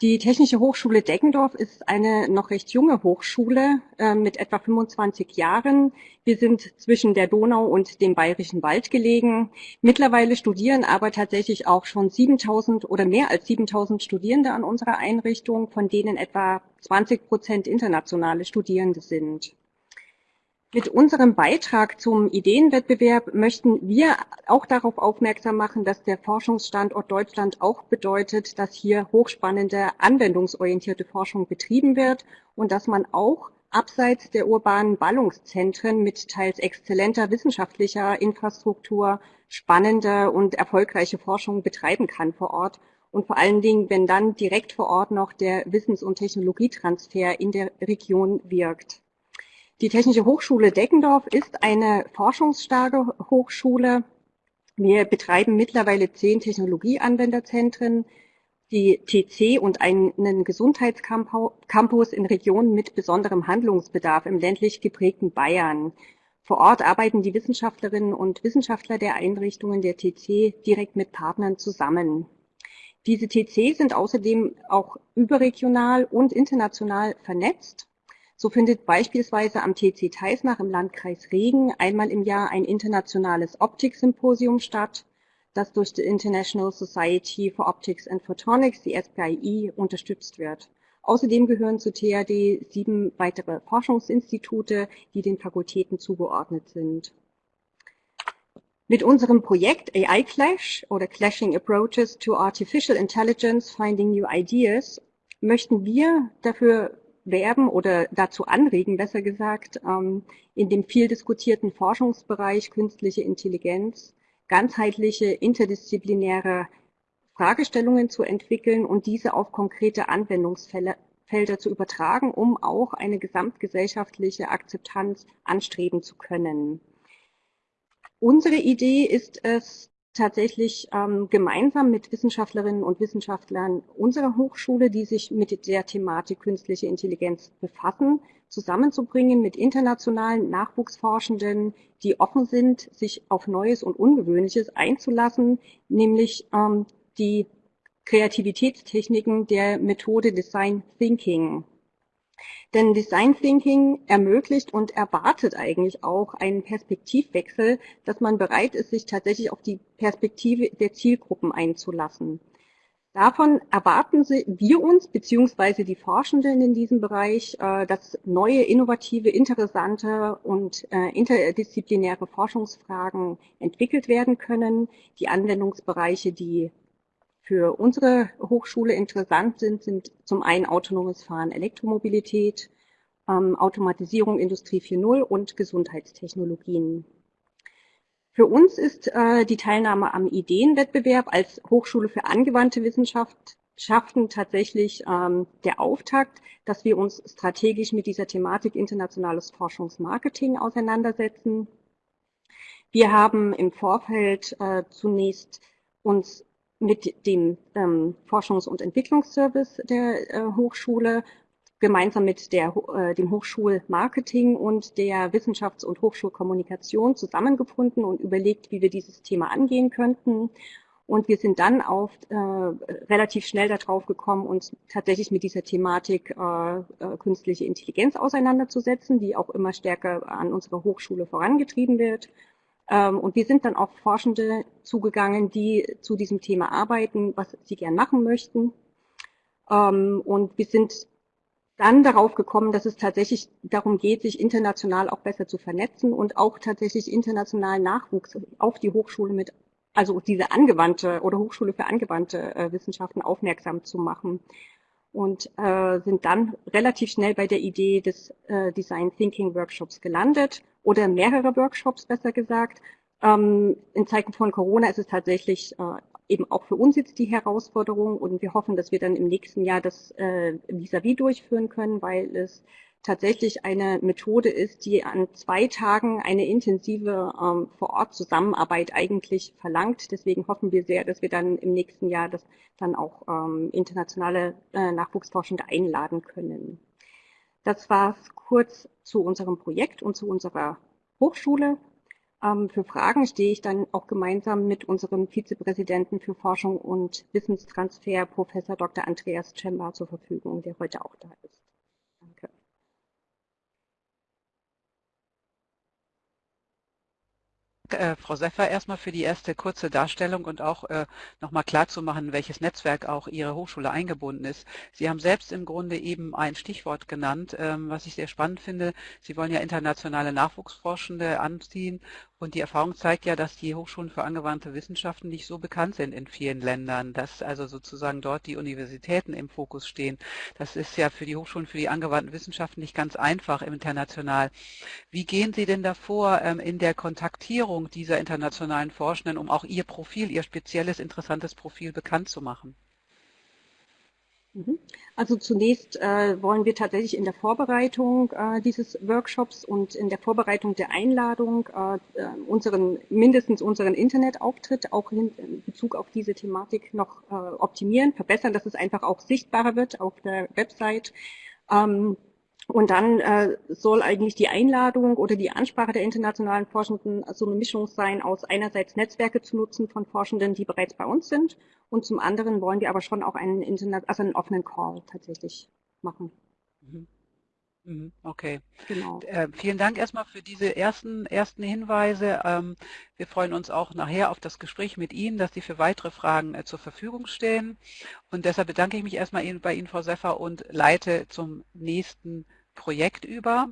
Die Technische Hochschule Deggendorf ist eine noch recht junge Hochschule äh, mit etwa 25 Jahren. Wir sind zwischen der Donau und dem Bayerischen Wald gelegen. Mittlerweile studieren aber tatsächlich auch schon 7000 oder mehr als 7000 Studierende an unserer Einrichtung, von denen etwa 20 Prozent internationale Studierende sind. Mit unserem Beitrag zum Ideenwettbewerb möchten wir auch darauf aufmerksam machen, dass der Forschungsstandort Deutschland auch bedeutet, dass hier hochspannende, anwendungsorientierte Forschung betrieben wird und dass man auch abseits der urbanen Ballungszentren mit teils exzellenter wissenschaftlicher Infrastruktur spannende und erfolgreiche Forschung betreiben kann vor Ort und vor allen Dingen, wenn dann direkt vor Ort noch der Wissens- und Technologietransfer in der Region wirkt. Die Technische Hochschule Deckendorf ist eine forschungsstarke Hochschule. Wir betreiben mittlerweile zehn Technologieanwenderzentren, die TC und einen Gesundheitscampus in Regionen mit besonderem Handlungsbedarf im ländlich geprägten Bayern. Vor Ort arbeiten die Wissenschaftlerinnen und Wissenschaftler der Einrichtungen der TC direkt mit Partnern zusammen. Diese TC sind außerdem auch überregional und international vernetzt so findet beispielsweise am TC Teisnach im Landkreis Regen einmal im Jahr ein internationales Optiksymposium statt, das durch die International Society for Optics and Photonics, die SPIE, unterstützt wird. Außerdem gehören zu THD sieben weitere Forschungsinstitute, die den Fakultäten zugeordnet sind. Mit unserem Projekt AI Clash oder Clashing Approaches to Artificial Intelligence Finding New Ideas möchten wir dafür werben oder dazu anregen, besser gesagt, ähm, in dem viel diskutierten Forschungsbereich künstliche Intelligenz ganzheitliche interdisziplinäre Fragestellungen zu entwickeln und diese auf konkrete Anwendungsfelder zu übertragen, um auch eine gesamtgesellschaftliche Akzeptanz anstreben zu können. Unsere Idee ist es, tatsächlich ähm, gemeinsam mit Wissenschaftlerinnen und Wissenschaftlern unserer Hochschule, die sich mit der Thematik künstliche Intelligenz befassen, zusammenzubringen mit internationalen Nachwuchsforschenden, die offen sind, sich auf Neues und Ungewöhnliches einzulassen, nämlich ähm, die Kreativitätstechniken der Methode Design Thinking. Denn Design Thinking ermöglicht und erwartet eigentlich auch einen Perspektivwechsel, dass man bereit ist, sich tatsächlich auf die Perspektive der Zielgruppen einzulassen. Davon erwarten wir uns, beziehungsweise die Forschenden in diesem Bereich, äh, dass neue, innovative, interessante und äh, interdisziplinäre Forschungsfragen entwickelt werden können. Die Anwendungsbereiche, die für unsere Hochschule interessant sind, sind zum einen autonomes Fahren, Elektromobilität, ähm, Automatisierung Industrie 4.0 und Gesundheitstechnologien. Für uns ist äh, die Teilnahme am Ideenwettbewerb als Hochschule für angewandte Wissenschaften tatsächlich ähm, der Auftakt, dass wir uns strategisch mit dieser Thematik internationales Forschungsmarketing auseinandersetzen. Wir haben im Vorfeld äh, zunächst uns mit dem ähm, Forschungs- und Entwicklungsservice der äh, Hochschule gemeinsam mit der, äh, dem Hochschulmarketing und der Wissenschafts- und Hochschulkommunikation zusammengefunden und überlegt, wie wir dieses Thema angehen könnten. Und wir sind dann auf äh, relativ schnell darauf gekommen, uns tatsächlich mit dieser Thematik äh, äh, künstliche Intelligenz auseinanderzusetzen, die auch immer stärker an unserer Hochschule vorangetrieben wird. Ähm, und wir sind dann auf Forschende zugegangen, die zu diesem Thema arbeiten, was sie gern machen möchten. Ähm, und wir sind dann darauf gekommen, dass es tatsächlich darum geht, sich international auch besser zu vernetzen und auch tatsächlich internationalen Nachwuchs auf die Hochschule mit, also diese angewandte oder Hochschule für angewandte äh, Wissenschaften aufmerksam zu machen. Und äh, sind dann relativ schnell bei der Idee des äh, Design Thinking Workshops gelandet oder mehrere Workshops besser gesagt. Ähm, in Zeiten von Corona ist es tatsächlich äh, eben auch für uns jetzt die Herausforderung und wir hoffen, dass wir dann im nächsten Jahr das äh, vis-à-vis durchführen können, weil es tatsächlich eine Methode ist, die an zwei Tagen eine intensive ähm, Vor-Ort-Zusammenarbeit eigentlich verlangt. Deswegen hoffen wir sehr, dass wir dann im nächsten Jahr das dann auch ähm, internationale äh, Nachwuchsforschende einladen können. Das war es kurz zu unserem Projekt und zu unserer Hochschule. Ähm, für Fragen stehe ich dann auch gemeinsam mit unserem Vizepräsidenten für Forschung und Wissenstransfer, Professor Dr. Andreas Cemba, zur Verfügung, der heute auch da ist. Äh, Frau Seffer erstmal für die erste kurze Darstellung und auch äh, nochmal klarzumachen, welches Netzwerk auch Ihre Hochschule eingebunden ist. Sie haben selbst im Grunde eben ein Stichwort genannt, ähm, was ich sehr spannend finde. Sie wollen ja internationale Nachwuchsforschende anziehen und die Erfahrung zeigt ja, dass die Hochschulen für angewandte Wissenschaften nicht so bekannt sind in vielen Ländern, dass also sozusagen dort die Universitäten im Fokus stehen. Das ist ja für die Hochschulen für die angewandten Wissenschaften nicht ganz einfach international. Wie gehen Sie denn davor ähm, in der Kontaktierung dieser internationalen Forschenden, um auch Ihr Profil, Ihr spezielles, interessantes Profil bekannt zu machen? Mhm. Also zunächst äh, wollen wir tatsächlich in der Vorbereitung äh, dieses Workshops und in der Vorbereitung der Einladung äh, äh unseren mindestens unseren Internetauftritt auch in Bezug auf diese Thematik noch äh, optimieren, verbessern, dass es einfach auch sichtbarer wird auf der Website. Ähm, und dann äh, soll eigentlich die Einladung oder die Ansprache der internationalen Forschenden so eine Mischung sein aus einerseits Netzwerke zu nutzen von Forschenden, die bereits bei uns sind, und zum anderen wollen wir aber schon auch einen, Internet, also einen offenen Call tatsächlich machen. Mhm. Mhm, okay. Genau. Äh, vielen Dank erstmal für diese ersten, ersten Hinweise. Ähm, wir freuen uns auch nachher auf das Gespräch mit Ihnen, dass Sie für weitere Fragen äh, zur Verfügung stehen. Und deshalb bedanke ich mich erstmal bei Ihnen, Frau Seffer, und leite zum nächsten Projekt über.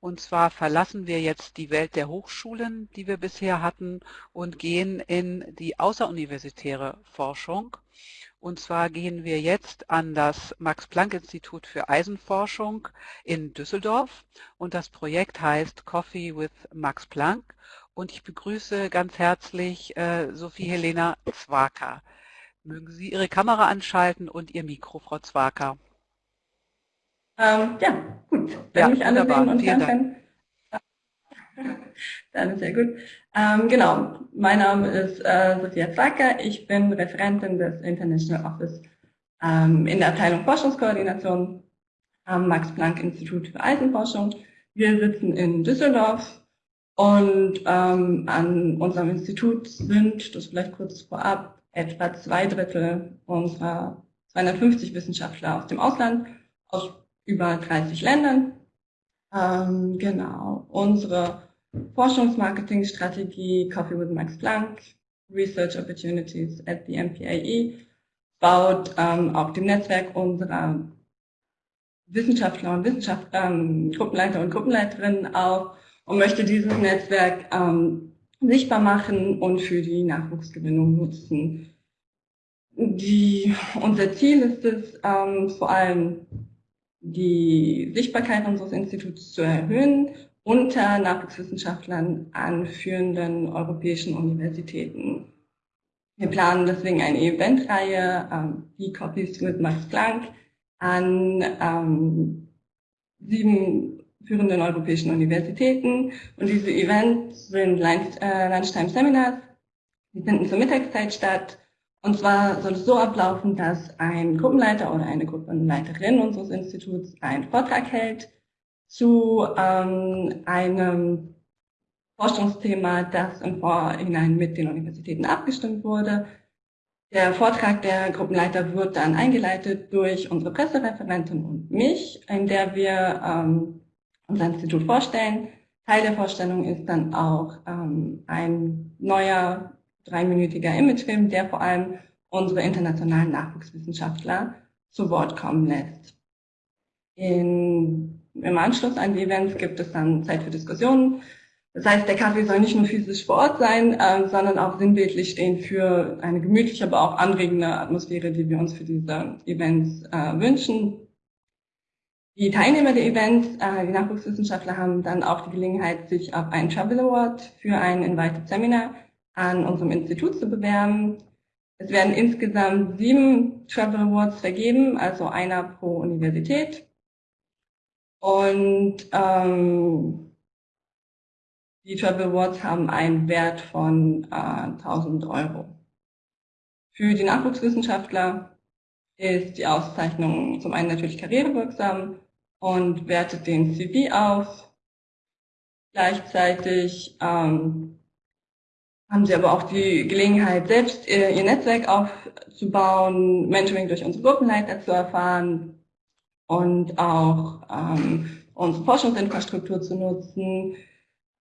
Und zwar verlassen wir jetzt die Welt der Hochschulen, die wir bisher hatten, und gehen in die außeruniversitäre Forschung. Und zwar gehen wir jetzt an das Max-Planck-Institut für Eisenforschung in Düsseldorf und das Projekt heißt Coffee with Max Planck und ich begrüße ganz herzlich äh, Sophie Helena Zwaker. Mögen Sie Ihre Kamera anschalten und Ihr Mikro, Frau Zwaker. Ähm, ja, gut. Wenn ja, mich alle sehen und hören können. (laughs) Dann ist sehr gut. Ähm, genau, mein Name ist äh, Sophia Zacker. Ich bin Referentin des International Office ähm, in der Abteilung Forschungskoordination am Max-Planck-Institut für Eisenforschung. Wir sitzen in Düsseldorf und ähm, an unserem Institut sind, das vielleicht kurz vorab, etwa zwei Drittel unserer 250 Wissenschaftler aus dem Ausland, aus über 30 Ländern. Ähm, genau, unsere Forschungsmarketingstrategie Coffee with Max Planck, Research Opportunities at the MPAE, baut ähm, auf dem Netzwerk unserer Wissenschaftler und Wissenschaftler, ähm, Gruppenleiter und Gruppenleiterinnen auf und möchte dieses Netzwerk ähm, sichtbar machen und für die Nachwuchsgewinnung nutzen. Die, unser Ziel ist es, ähm, vor allem die Sichtbarkeit unseres Instituts zu erhöhen unter Nachwuchswissenschaftlern an führenden europäischen Universitäten. Wir planen deswegen eine Eventreihe, ähm, die Copies with Max Planck, an ähm, sieben führenden europäischen Universitäten. Und diese Events sind äh, Lunchtime-Seminars, die finden zur Mittagszeit statt. Und zwar soll es so ablaufen, dass ein Gruppenleiter oder eine Gruppenleiterin unseres Instituts einen Vortrag hält zu ähm, einem Forschungsthema, das im Vorhinein mit den Universitäten abgestimmt wurde. Der Vortrag der Gruppenleiter wird dann eingeleitet durch unsere Pressereferentin und mich, in der wir ähm, unser Institut vorstellen. Teil der Vorstellung ist dann auch ähm, ein neuer dreiminütiger Imagefilm, der vor allem unsere internationalen Nachwuchswissenschaftler zu Wort kommen lässt. In im Anschluss an die Events gibt es dann Zeit für Diskussionen. Das heißt, der Kaffee soll nicht nur physisch vor Ort sein, äh, sondern auch sinnbildlich stehen für eine gemütliche, aber auch anregende Atmosphäre, die wir uns für diese Events äh, wünschen. Die Teilnehmer der Events, äh, die Nachwuchswissenschaftler, haben dann auch die Gelegenheit, sich auf einen Travel Award für ein Invited Seminar an unserem Institut zu bewerben. Es werden insgesamt sieben Travel Awards vergeben, also einer pro Universität. Und ähm, die Travel Awards haben einen Wert von äh, 1000 Euro. Für die Nachwuchswissenschaftler ist die Auszeichnung zum einen natürlich karrierewirksam und wertet den CV auf. Gleichzeitig ähm, haben sie aber auch die Gelegenheit, selbst ihr, ihr Netzwerk aufzubauen, Mentoring durch unsere Gruppenleiter zu erfahren, und auch ähm, unsere Forschungsinfrastruktur zu nutzen.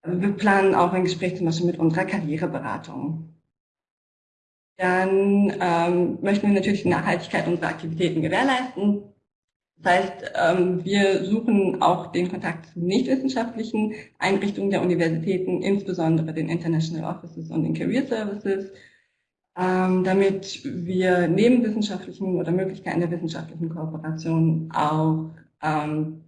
Wir planen auch ein Gespräch zum Beispiel mit unserer Karriereberatung. Dann ähm, möchten wir natürlich die Nachhaltigkeit unserer Aktivitäten gewährleisten. Das heißt, ähm, wir suchen auch den Kontakt zu nichtwissenschaftlichen Einrichtungen der Universitäten, insbesondere den International Offices und den Career Services, ähm, damit wir neben wissenschaftlichen oder Möglichkeiten der wissenschaftlichen Kooperation auch ähm,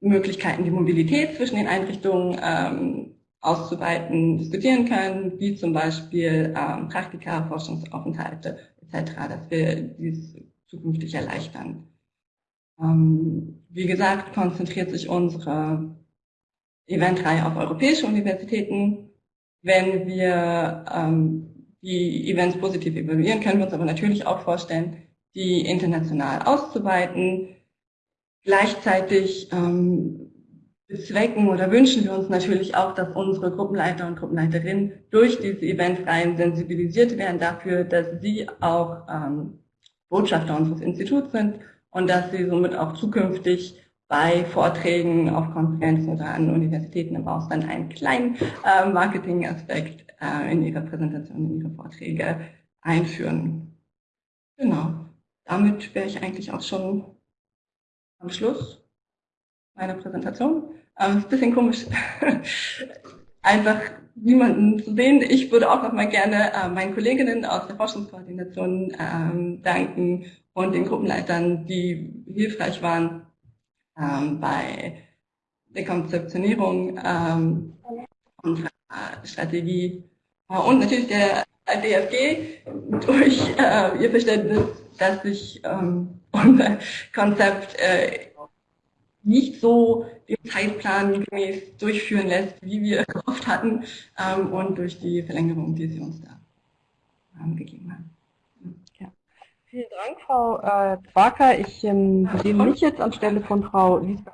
Möglichkeiten, die Mobilität zwischen den Einrichtungen auszuweiten, diskutieren können, wie zum Beispiel Praktika, Forschungsaufenthalte etc., dass wir dies zukünftig erleichtern. Ähm, wie gesagt, konzentriert sich unsere Eventreihe auf europäische Universitäten. Wenn wir ähm, die Events positiv evaluieren, können wir uns aber natürlich auch vorstellen, die international auszuweiten. Gleichzeitig ähm, bezwecken oder wünschen wir uns natürlich auch, dass unsere Gruppenleiter und Gruppenleiterinnen durch diese Eventreihen sensibilisiert werden dafür, dass sie auch ähm, Botschafter unseres Instituts sind und dass sie somit auch zukünftig bei Vorträgen auf Konferenzen oder an Universitäten im Ausland einen kleinen äh, Marketingaspekt äh, in ihre Präsentation, in ihre Vorträge einführen. Genau. Damit wäre ich eigentlich auch schon am Schluss meiner Präsentation. Ähm, ist ein bisschen komisch, (laughs) einfach niemanden zu sehen. Ich würde auch noch mal gerne äh, meinen Kolleginnen aus der Forschungskoordination ähm, danken und den Gruppenleitern, die hilfreich waren ähm, bei der Konzeptionierung ähm, unserer Strategie äh, und natürlich der DFG durch äh, ihr Verständnis, dass sich ähm, unser Konzept äh, nicht so den Zeitplan gemäß durchführen lässt, wie wir (laughs) gehofft hatten ähm, und durch die Verlängerung, die Sie uns da ähm, gegeben haben. Ja. Vielen Dank, Frau äh, Zwaker. Ich ähm, nehme mich jetzt anstelle von Frau Liesbeth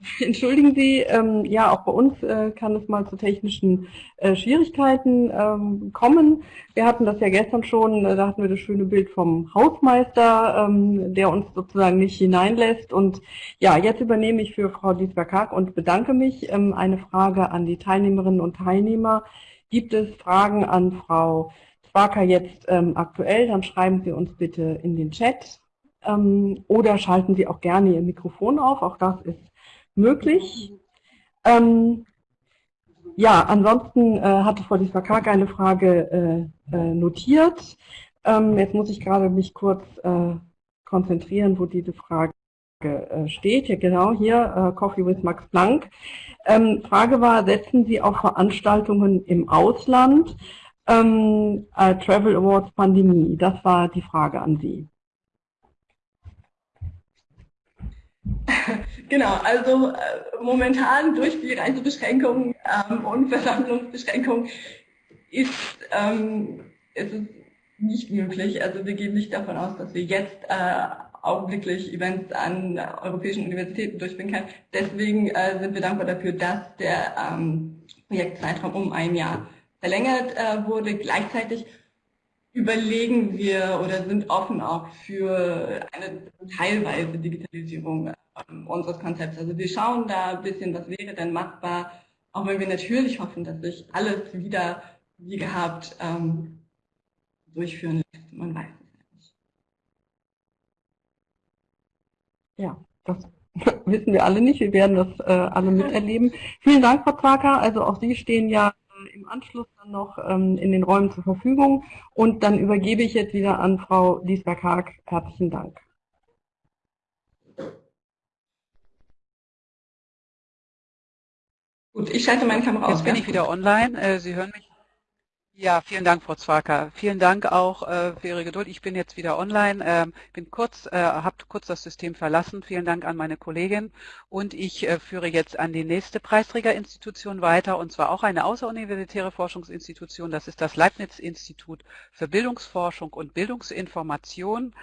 (laughs) Entschuldigen Sie, ähm, ja, auch bei uns äh, kann es mal zu technischen äh, Schwierigkeiten ähm, kommen. Wir hatten das ja gestern schon, äh, da hatten wir das schöne Bild vom Hausmeister, ähm, der uns sozusagen nicht hineinlässt. Und ja, jetzt übernehme ich für Frau Diesberg-Haag und bedanke mich. Ähm, eine Frage an die Teilnehmerinnen und Teilnehmer. Gibt es Fragen an Frau Zwaker jetzt ähm, aktuell? Dann schreiben Sie uns bitte in den Chat. Ähm, oder schalten Sie auch gerne Ihr Mikrofon auf. Auch das ist möglich. Ähm, ja, ansonsten äh, hatte Frau Disvakak eine Frage äh, äh, notiert. Ähm, jetzt muss ich gerade mich kurz äh, konzentrieren, wo diese Frage äh, steht. Ja, genau hier, äh, Coffee with Max Planck. Ähm, Frage war, setzen Sie auf Veranstaltungen im Ausland ähm, Travel Awards Pandemie? Das war die Frage an Sie. Genau, also äh, momentan durch die Reisebeschränkungen ähm, und Versammlungsbeschränkungen ist, ähm, ist es nicht möglich. Also wir gehen nicht davon aus, dass wir jetzt äh, augenblicklich Events an europäischen Universitäten durchführen können. Deswegen äh, sind wir dankbar dafür, dass der ähm, Projektzeitraum um ein Jahr verlängert äh, wurde. Gleichzeitig überlegen wir oder sind offen auch für eine teilweise Digitalisierung ähm, unseres Konzepts. Also wir schauen da ein bisschen, was wäre denn machbar, auch wenn wir natürlich hoffen, dass sich alles wieder wie gehabt ähm, durchführen lässt. Man weiß es nicht. Ja, das (laughs) wissen wir alle nicht. Wir werden das äh, alle miterleben. Vielen Dank, Frau Zaka. Also auch Sie stehen ja im Anschluss dann noch ähm, in den Räumen zur Verfügung. Und dann übergebe ich jetzt wieder an Frau Liesberg-Haag. Herzlichen Dank. Gut, ich schalte meine Kamera aus. Jetzt bin ich wieder online. Äh, Sie hören mich. Ja, vielen Dank, Frau Zwaker. Vielen Dank auch äh, für Ihre Geduld. Ich bin jetzt wieder online, ähm, bin kurz, äh, habe kurz das System verlassen. Vielen Dank an meine Kollegin. Und ich führe jetzt an die nächste Preisträgerinstitution weiter, und zwar auch eine außeruniversitäre Forschungsinstitution. Das ist das Leibniz-Institut für Bildungsforschung und Bildungsinformation.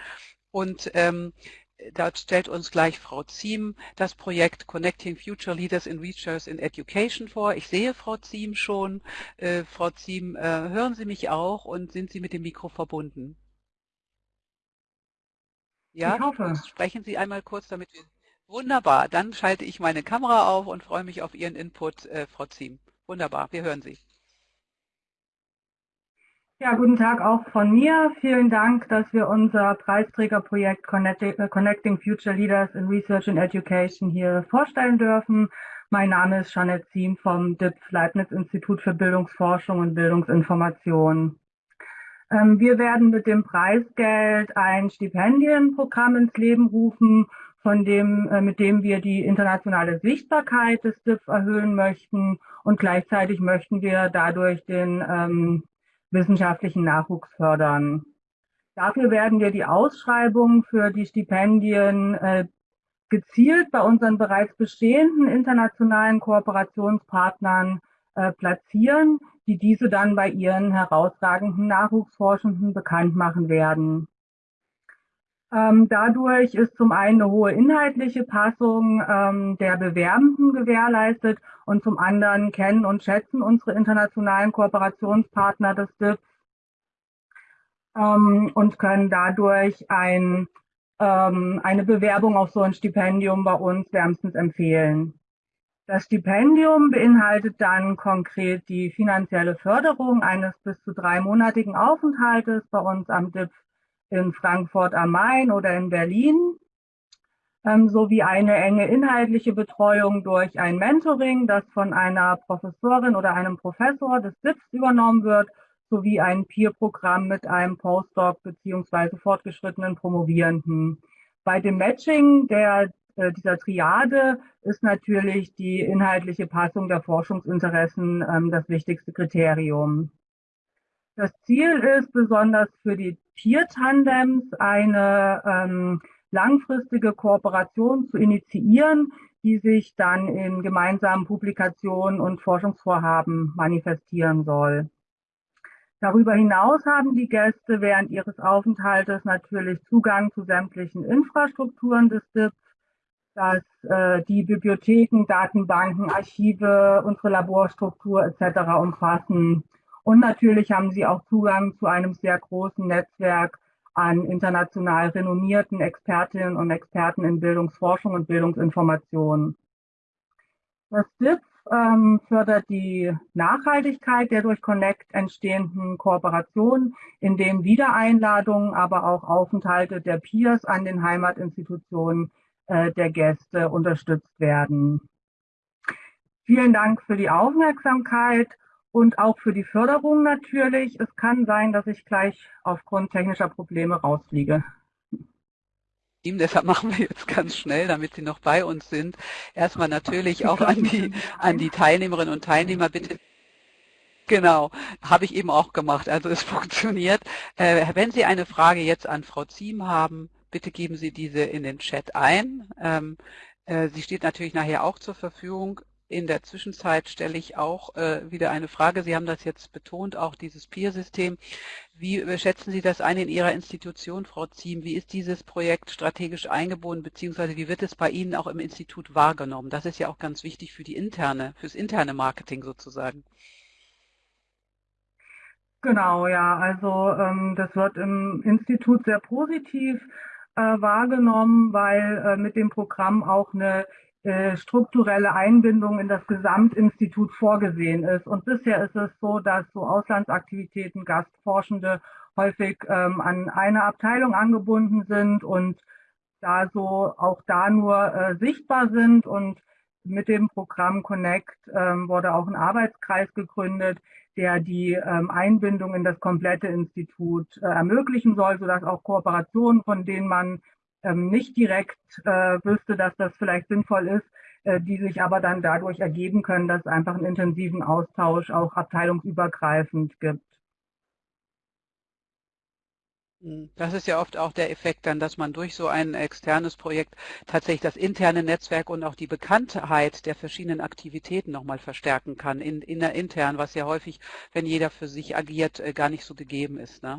Und ähm, Dort stellt uns gleich Frau Ziem das Projekt Connecting Future Leaders in Research in Education vor. Ich sehe Frau Ziem schon. Äh, Frau Ziem, äh, hören Sie mich auch und sind Sie mit dem Mikro verbunden? Ja, ich hoffe. sprechen Sie einmal kurz, damit wir... Wunderbar, dann schalte ich meine Kamera auf und freue mich auf Ihren Input, äh, Frau Ziem. Wunderbar, wir hören Sie. Ja, guten Tag auch von mir. Vielen Dank, dass wir unser Preisträgerprojekt äh, Connecting Future Leaders in Research and Education hier vorstellen dürfen. Mein Name ist Janet Ziem vom DIPS Leibniz Institut für Bildungsforschung und Bildungsinformation. Ähm, wir werden mit dem Preisgeld ein Stipendienprogramm ins Leben rufen, von dem, äh, mit dem wir die internationale Sichtbarkeit des DIPS erhöhen möchten und gleichzeitig möchten wir dadurch den ähm, wissenschaftlichen Nachwuchs fördern. Dafür werden wir die Ausschreibung für die Stipendien äh, gezielt bei unseren bereits bestehenden internationalen Kooperationspartnern äh, platzieren, die diese dann bei ihren herausragenden Nachwuchsforschenden bekannt machen werden. Ähm, dadurch ist zum einen eine hohe inhaltliche Passung ähm, der Bewerbenden gewährleistet und zum anderen kennen und schätzen unsere internationalen Kooperationspartner des DIPS ähm, und können dadurch ein ähm, eine Bewerbung auf so ein Stipendium bei uns wärmstens empfehlen. Das Stipendium beinhaltet dann konkret die finanzielle Förderung eines bis zu dreimonatigen Aufenthaltes bei uns am DIP in Frankfurt am Main oder in Berlin, ähm, sowie eine enge inhaltliche Betreuung durch ein Mentoring, das von einer Professorin oder einem Professor des DIPs übernommen wird, sowie ein Peer-Programm mit einem Postdoc beziehungsweise fortgeschrittenen Promovierenden. Bei dem Matching der äh, dieser Triade ist natürlich die inhaltliche Passung der Forschungsinteressen ähm, das wichtigste Kriterium. Das Ziel ist besonders für die Peer-Tandems eine ähm, langfristige Kooperation zu initiieren, die sich dann in gemeinsamen Publikationen und Forschungsvorhaben manifestieren soll. Darüber hinaus haben die Gäste während ihres Aufenthaltes natürlich Zugang zu sämtlichen Infrastrukturen des DIPs, dass äh, die Bibliotheken, Datenbanken, Archive, unsere Laborstruktur etc. umfassen. Und natürlich haben sie auch Zugang zu einem sehr großen Netzwerk an international renommierten Expertinnen und Experten in Bildungsforschung und Bildungsinformation. Das DIP ähm, fördert die Nachhaltigkeit der durch Connect entstehenden Kooperationen, indem Wiedereinladungen, aber auch Aufenthalte der Peers an den Heimatinstitutionen äh, der Gäste unterstützt werden. Vielen Dank für die Aufmerksamkeit und auch für die Förderung natürlich. Es kann sein, dass ich gleich aufgrund technischer Probleme rausfliege. Deshalb machen wir jetzt ganz schnell, damit Sie noch bei uns sind. Erstmal natürlich auch an die, an die Teilnehmerinnen und Teilnehmer bitte Genau, habe ich eben auch gemacht. Also es (laughs) funktioniert. Äh, wenn Sie eine Frage jetzt an Frau Ziem haben, bitte geben Sie diese in den Chat ein. Ähm, äh, sie steht natürlich nachher auch zur Verfügung. In der Zwischenzeit stelle ich auch äh, wieder eine Frage. Sie haben das jetzt betont, auch dieses Peer-System. Wie schätzen Sie das ein in Ihrer Institution, Frau Ziem? Wie ist dieses Projekt strategisch eingebunden, beziehungsweise wie wird es bei Ihnen auch im Institut wahrgenommen? Das ist ja auch ganz wichtig für die interne, fürs interne Marketing sozusagen. Genau, ja, also ähm, das wird im Institut sehr positiv äh, wahrgenommen, weil äh, mit dem Programm auch eine strukturelle Einbindung in das Gesamtinstitut vorgesehen ist. Und bisher ist es so, dass so Auslandsaktivitäten, Gastforschende häufig ähm, an eine Abteilung angebunden sind und da so auch da nur äh, sichtbar sind. Und mit dem Programm Connect ähm, wurde auch ein Arbeitskreis gegründet, der die ähm, Einbindung in das komplette Institut äh, ermöglichen soll, sodass auch Kooperationen, von denen man nicht direkt äh, wüsste, dass das vielleicht sinnvoll ist, äh, die sich aber dann dadurch ergeben können, dass es einfach einen intensiven Austausch auch abteilungsübergreifend gibt. Hm, das ist ja oft auch der Effekt dann, dass man durch so ein externes Projekt tatsächlich das interne Netzwerk und auch die Bekanntheit der verschiedenen Aktivitäten nochmal verstärken kann, in, in intern, was ja häufig, wenn jeder für sich agiert, äh, gar nicht so gegeben ist. Ne?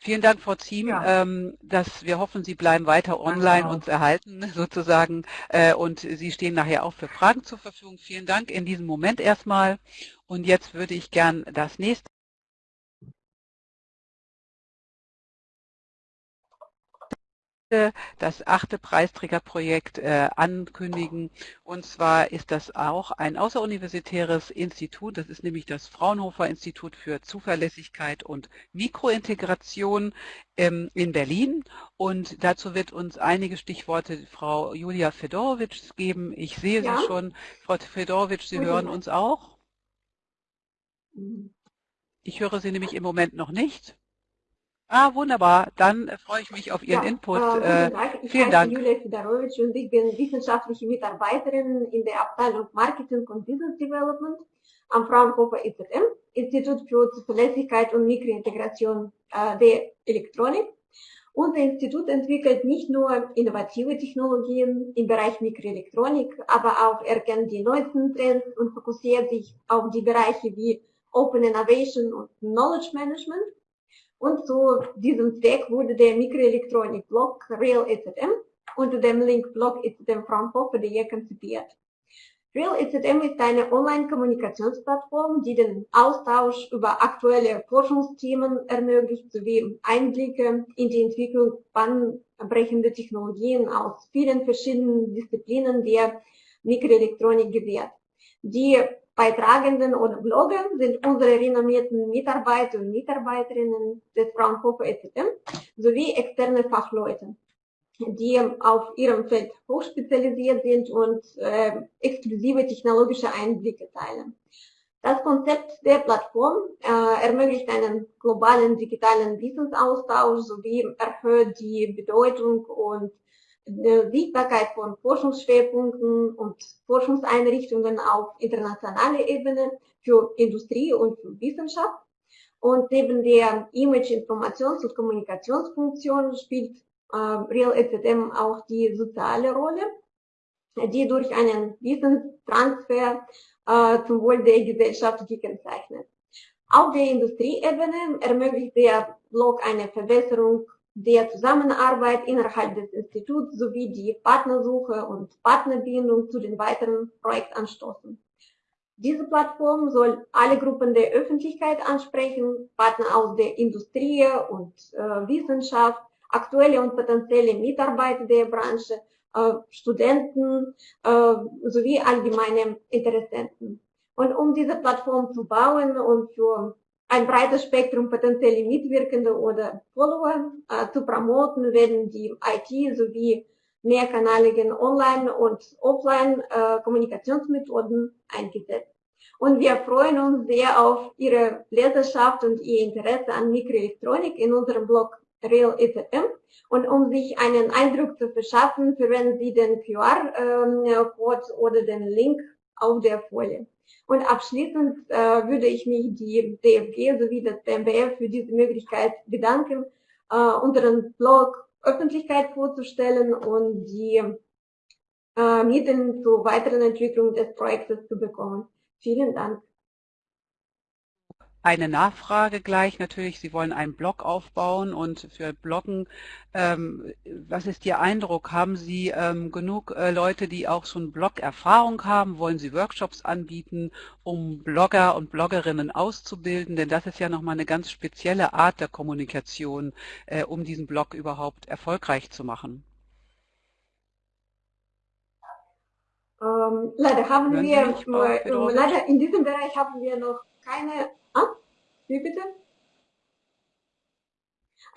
Vielen Dank, Frau Ziem. Ja. Ähm, dass wir hoffen, Sie bleiben weiter online und erhalten (laughs) sozusagen. Äh, und Sie stehen nachher auch für Fragen zur Verfügung. Vielen Dank in diesem Moment erstmal. Und jetzt würde ich gern das nächste das achte Preisträgerprojekt äh, ankündigen. Und zwar ist das auch ein außeruniversitäres Institut. Das ist nämlich das Fraunhofer Institut für Zuverlässigkeit und Mikrointegration ähm, in Berlin. Und dazu wird uns einige Stichworte Frau Julia Fedorowitsch geben. Ich sehe ja. Sie schon. Frau Fedorowitsch, Sie hören uns auch? Ich höre Sie nämlich im Moment noch nicht. Ah, wunderbar. Dann freue ich mich auf Ihren ja, Input. Äh, ich vielen Dank. Julia Fedorowitsch und ich bin wissenschaftliche Mitarbeiterin in der Abteilung Marketing und Business Development am Fraunhofer IZM, Institut für Zuverlässigkeit und Mikrointegration äh, der Elektronik. Unser Institut entwickelt nicht nur innovative Technologien im Bereich Mikroelektronik, aber auch erkennt die neuesten Trends und fokussiert sich auf die Bereiche wie Open Innovation und Knowledge Management. Und zu diesem Zweck wurde der Mikroelektronik-Blog Real EZM unter dem Link Blog EZM Fraunhofer.de konzipiert. Real EZM ist eine Online-Kommunikationsplattform, die den Austausch über aktuelle Forschungsthemen ermöglicht, sowie Einblicke in die Entwicklung bahnbrechende Technologien aus vielen verschiedenen Disziplinen der Mikroelektronik gewährt. Die Beitragenden oder Blogger sind unsere renommierten Mitarbeiter und Mitarbeiterinnen des Fraunhofer EZM sowie externe Fachleute, die auf ihrem Feld hochspezialisiert sind und äh, exklusive technologische Einblicke teilen. Das Konzept der Plattform äh, ermöglicht einen globalen digitalen Wissensaustausch sowie erhöht die Bedeutung und Sichtbarkeit von Forschungsschwerpunkten und Forschungseinrichtungen auf internationaler Ebene für Industrie und für Wissenschaft. Und neben der Image-, Informations- und Kommunikationsfunktion spielt äh, Real EZM auch die soziale Rolle, die durch einen Wissenstransfer äh, zum Wohl der Gesellschaft gekennzeichnet. Auf der Industrieebene ermöglicht der Blog eine Verbesserung der Zusammenarbeit innerhalb des Instituts sowie die Partnersuche und Partnerbindung zu den weiteren Projektanstoßen. Diese Plattform soll alle Gruppen der Öffentlichkeit ansprechen, Partner aus der Industrie und äh, Wissenschaft, aktuelle und potenzielle Mitarbeiter der Branche, äh, Studenten äh, sowie allgemeine Interessenten. Und um diese Plattform zu bauen und für ein breites Spektrum potenzielle Mitwirkende oder Follower äh, zu promoten, werden die IT sowie mehrkanaligen Online- und Offline-Kommunikationsmethoden äh, eingesetzt. Und wir freuen uns sehr auf Ihre Leserschaft und Ihr Interesse an Mikroelektronik in unserem Blog Real EZM. Und um sich einen Eindruck zu verschaffen, verwenden Sie den QR-Code ähm, oder den Link auf der Folie. Und abschließend äh, würde ich mich die DFG sowie das BMBF für diese Möglichkeit bedanken, äh, unseren Blog Öffentlichkeit vorzustellen und die äh, Mittel zur weiteren Entwicklung des Projektes zu bekommen. Vielen Dank. Eine Nachfrage gleich natürlich, Sie wollen einen Blog aufbauen und für Bloggen, ähm, was ist Ihr Eindruck? Haben Sie ähm, genug äh, Leute, die auch schon Blog-Erfahrung haben? Wollen Sie Workshops anbieten, um Blogger und Bloggerinnen auszubilden? Denn das ist ja nochmal eine ganz spezielle Art der Kommunikation, äh, um diesen Blog überhaupt erfolgreich zu machen. Ähm, leider haben Hören wir, äh, leider in diesem Bereich haben wir noch keine Ah, wie bitte?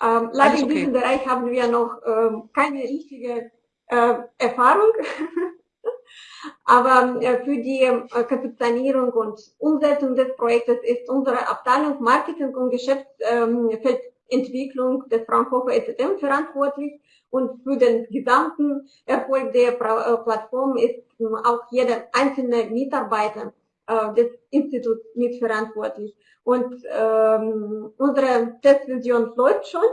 Ähm, leider in diesem Bereich haben wir noch ähm, keine richtige äh, Erfahrung. (laughs) Aber äh, für die äh, Kapitalierung und Umsetzung des Projektes ist unsere Abteilung Marketing und Geschäftsfeldentwicklung ähm, des Fraunhofer EZM verantwortlich. Und für den gesamten Erfolg der äh, Plattform ist ähm, auch jeder einzelne Mitarbeiter äh, des Instituts mitverantwortlich. Und ähm, unsere Testversion läuft schon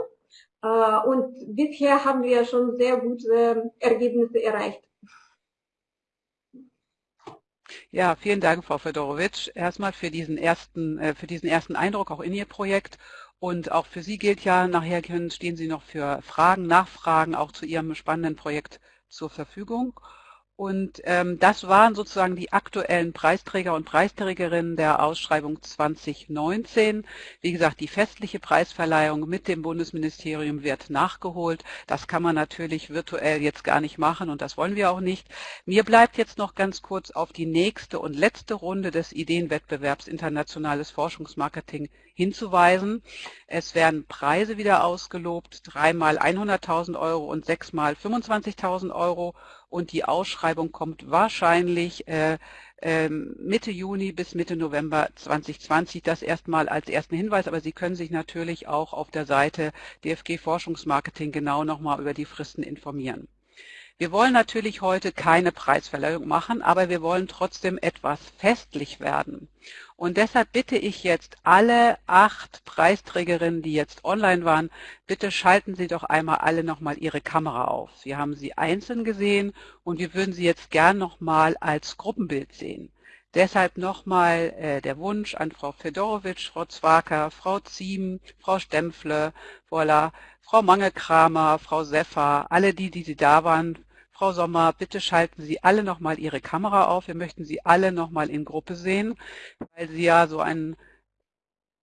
äh, und bisher haben wir schon sehr gute Ergebnisse erreicht. Ja, vielen Dank, Frau Fedorowitsch, erstmal für diesen ersten, äh, für diesen ersten Eindruck auch in Ihr Projekt. Und auch für Sie gilt ja, nachher stehen Sie noch für Fragen, Nachfragen auch zu Ihrem spannenden Projekt zur Verfügung. Und ähm, das waren sozusagen die aktuellen Preisträger und Preisträgerinnen der Ausschreibung 2019. Wie gesagt, die festliche Preisverleihung mit dem Bundesministerium wird nachgeholt. Das kann man natürlich virtuell jetzt gar nicht machen und das wollen wir auch nicht. Mir bleibt jetzt noch ganz kurz auf die nächste und letzte Runde des Ideenwettbewerbs Internationales Forschungsmarketing hinzuweisen. Es werden Preise wieder ausgelobt, dreimal 100.000 Euro und sechsmal 25.000 Euro und die Ausschreibung kommt wahrscheinlich äh, äh, Mitte Juni bis Mitte November 2020. Das erstmal als ersten Hinweis, aber Sie können sich natürlich auch auf der Seite DFG Forschungsmarketing genau nochmal über die Fristen informieren. Wir wollen natürlich heute keine Preisverleihung machen, aber wir wollen trotzdem etwas festlich werden. Und deshalb bitte ich jetzt alle acht Preisträgerinnen, die jetzt online waren, bitte schalten Sie doch einmal alle nochmal Ihre Kamera auf. Wir haben sie einzeln gesehen und wir würden sie jetzt gern nochmal als Gruppenbild sehen. Deshalb nochmal äh, der Wunsch an Frau Fedorowitsch, Frau Zwaker, Frau Ziem, Frau Stempfle, voilà, Frau Mangelkramer, Frau Seffer, alle die, die da waren, Frau Sommer, bitte schalten Sie alle nochmal Ihre Kamera auf. Wir möchten Sie alle nochmal in Gruppe sehen, weil Sie ja so ein,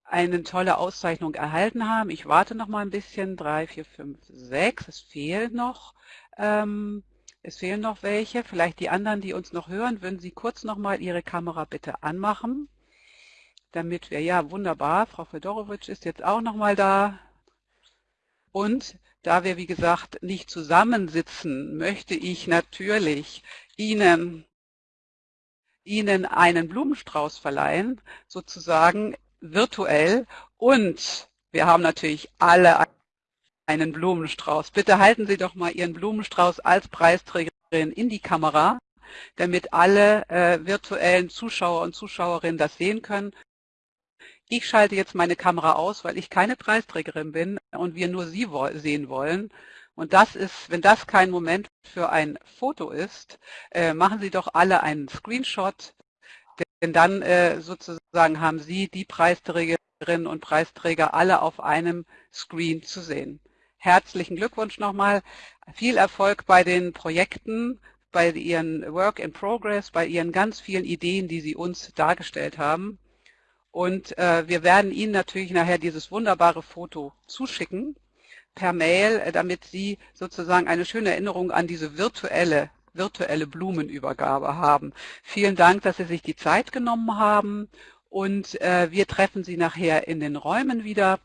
eine tolle Auszeichnung erhalten haben. Ich warte noch mal ein bisschen. Drei, vier, fünf, sechs. Es fehlen noch. Ähm, es fehlen noch welche. Vielleicht die anderen, die uns noch hören, würden Sie kurz noch mal Ihre Kamera bitte anmachen, damit wir, ja wunderbar, Frau Fedorowitsch ist jetzt auch noch mal da. Und da wir, wie gesagt, nicht zusammensitzen, möchte ich natürlich Ihnen Ihnen einen Blumenstrauß verleihen, sozusagen virtuell. Und wir haben natürlich alle einen Blumenstrauß. Bitte halten Sie doch mal Ihren Blumenstrauß als Preisträgerin in die Kamera, damit alle äh, virtuellen Zuschauer und Zuschauerinnen das sehen können. Ich schalte jetzt meine Kamera aus, weil ich keine Preisträgerin bin und wir nur Sie sehen wollen. Und das ist, wenn das kein Moment für ein Foto ist, äh, machen Sie doch alle einen Screenshot, denn dann äh, sozusagen haben Sie die Preisträgerinnen und Preisträger alle auf einem Screen zu sehen. Herzlichen Glückwunsch nochmal, viel Erfolg bei den Projekten, bei Ihren Work in Progress, bei Ihren ganz vielen Ideen, die Sie uns dargestellt haben. Und äh, wir werden Ihnen natürlich nachher dieses wunderbare Foto zuschicken per Mail, äh, damit Sie sozusagen eine schöne Erinnerung an diese virtuelle, virtuelle Blumenübergabe haben. Vielen Dank, dass Sie sich die Zeit genommen haben und äh, wir treffen Sie nachher in den Räumen wieder.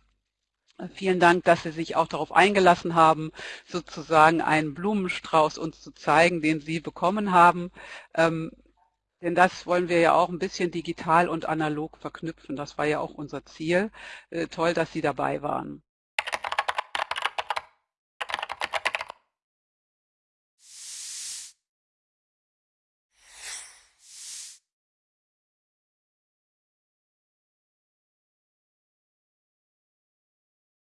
Vielen Dank, dass Sie sich auch darauf eingelassen haben, sozusagen einen Blumenstrauß uns zu zeigen, den Sie bekommen haben. Ähm, denn das wollen wir ja auch ein bisschen digital und analog verknüpfen. Das war ja auch unser Ziel. Äh, toll, dass Sie dabei waren.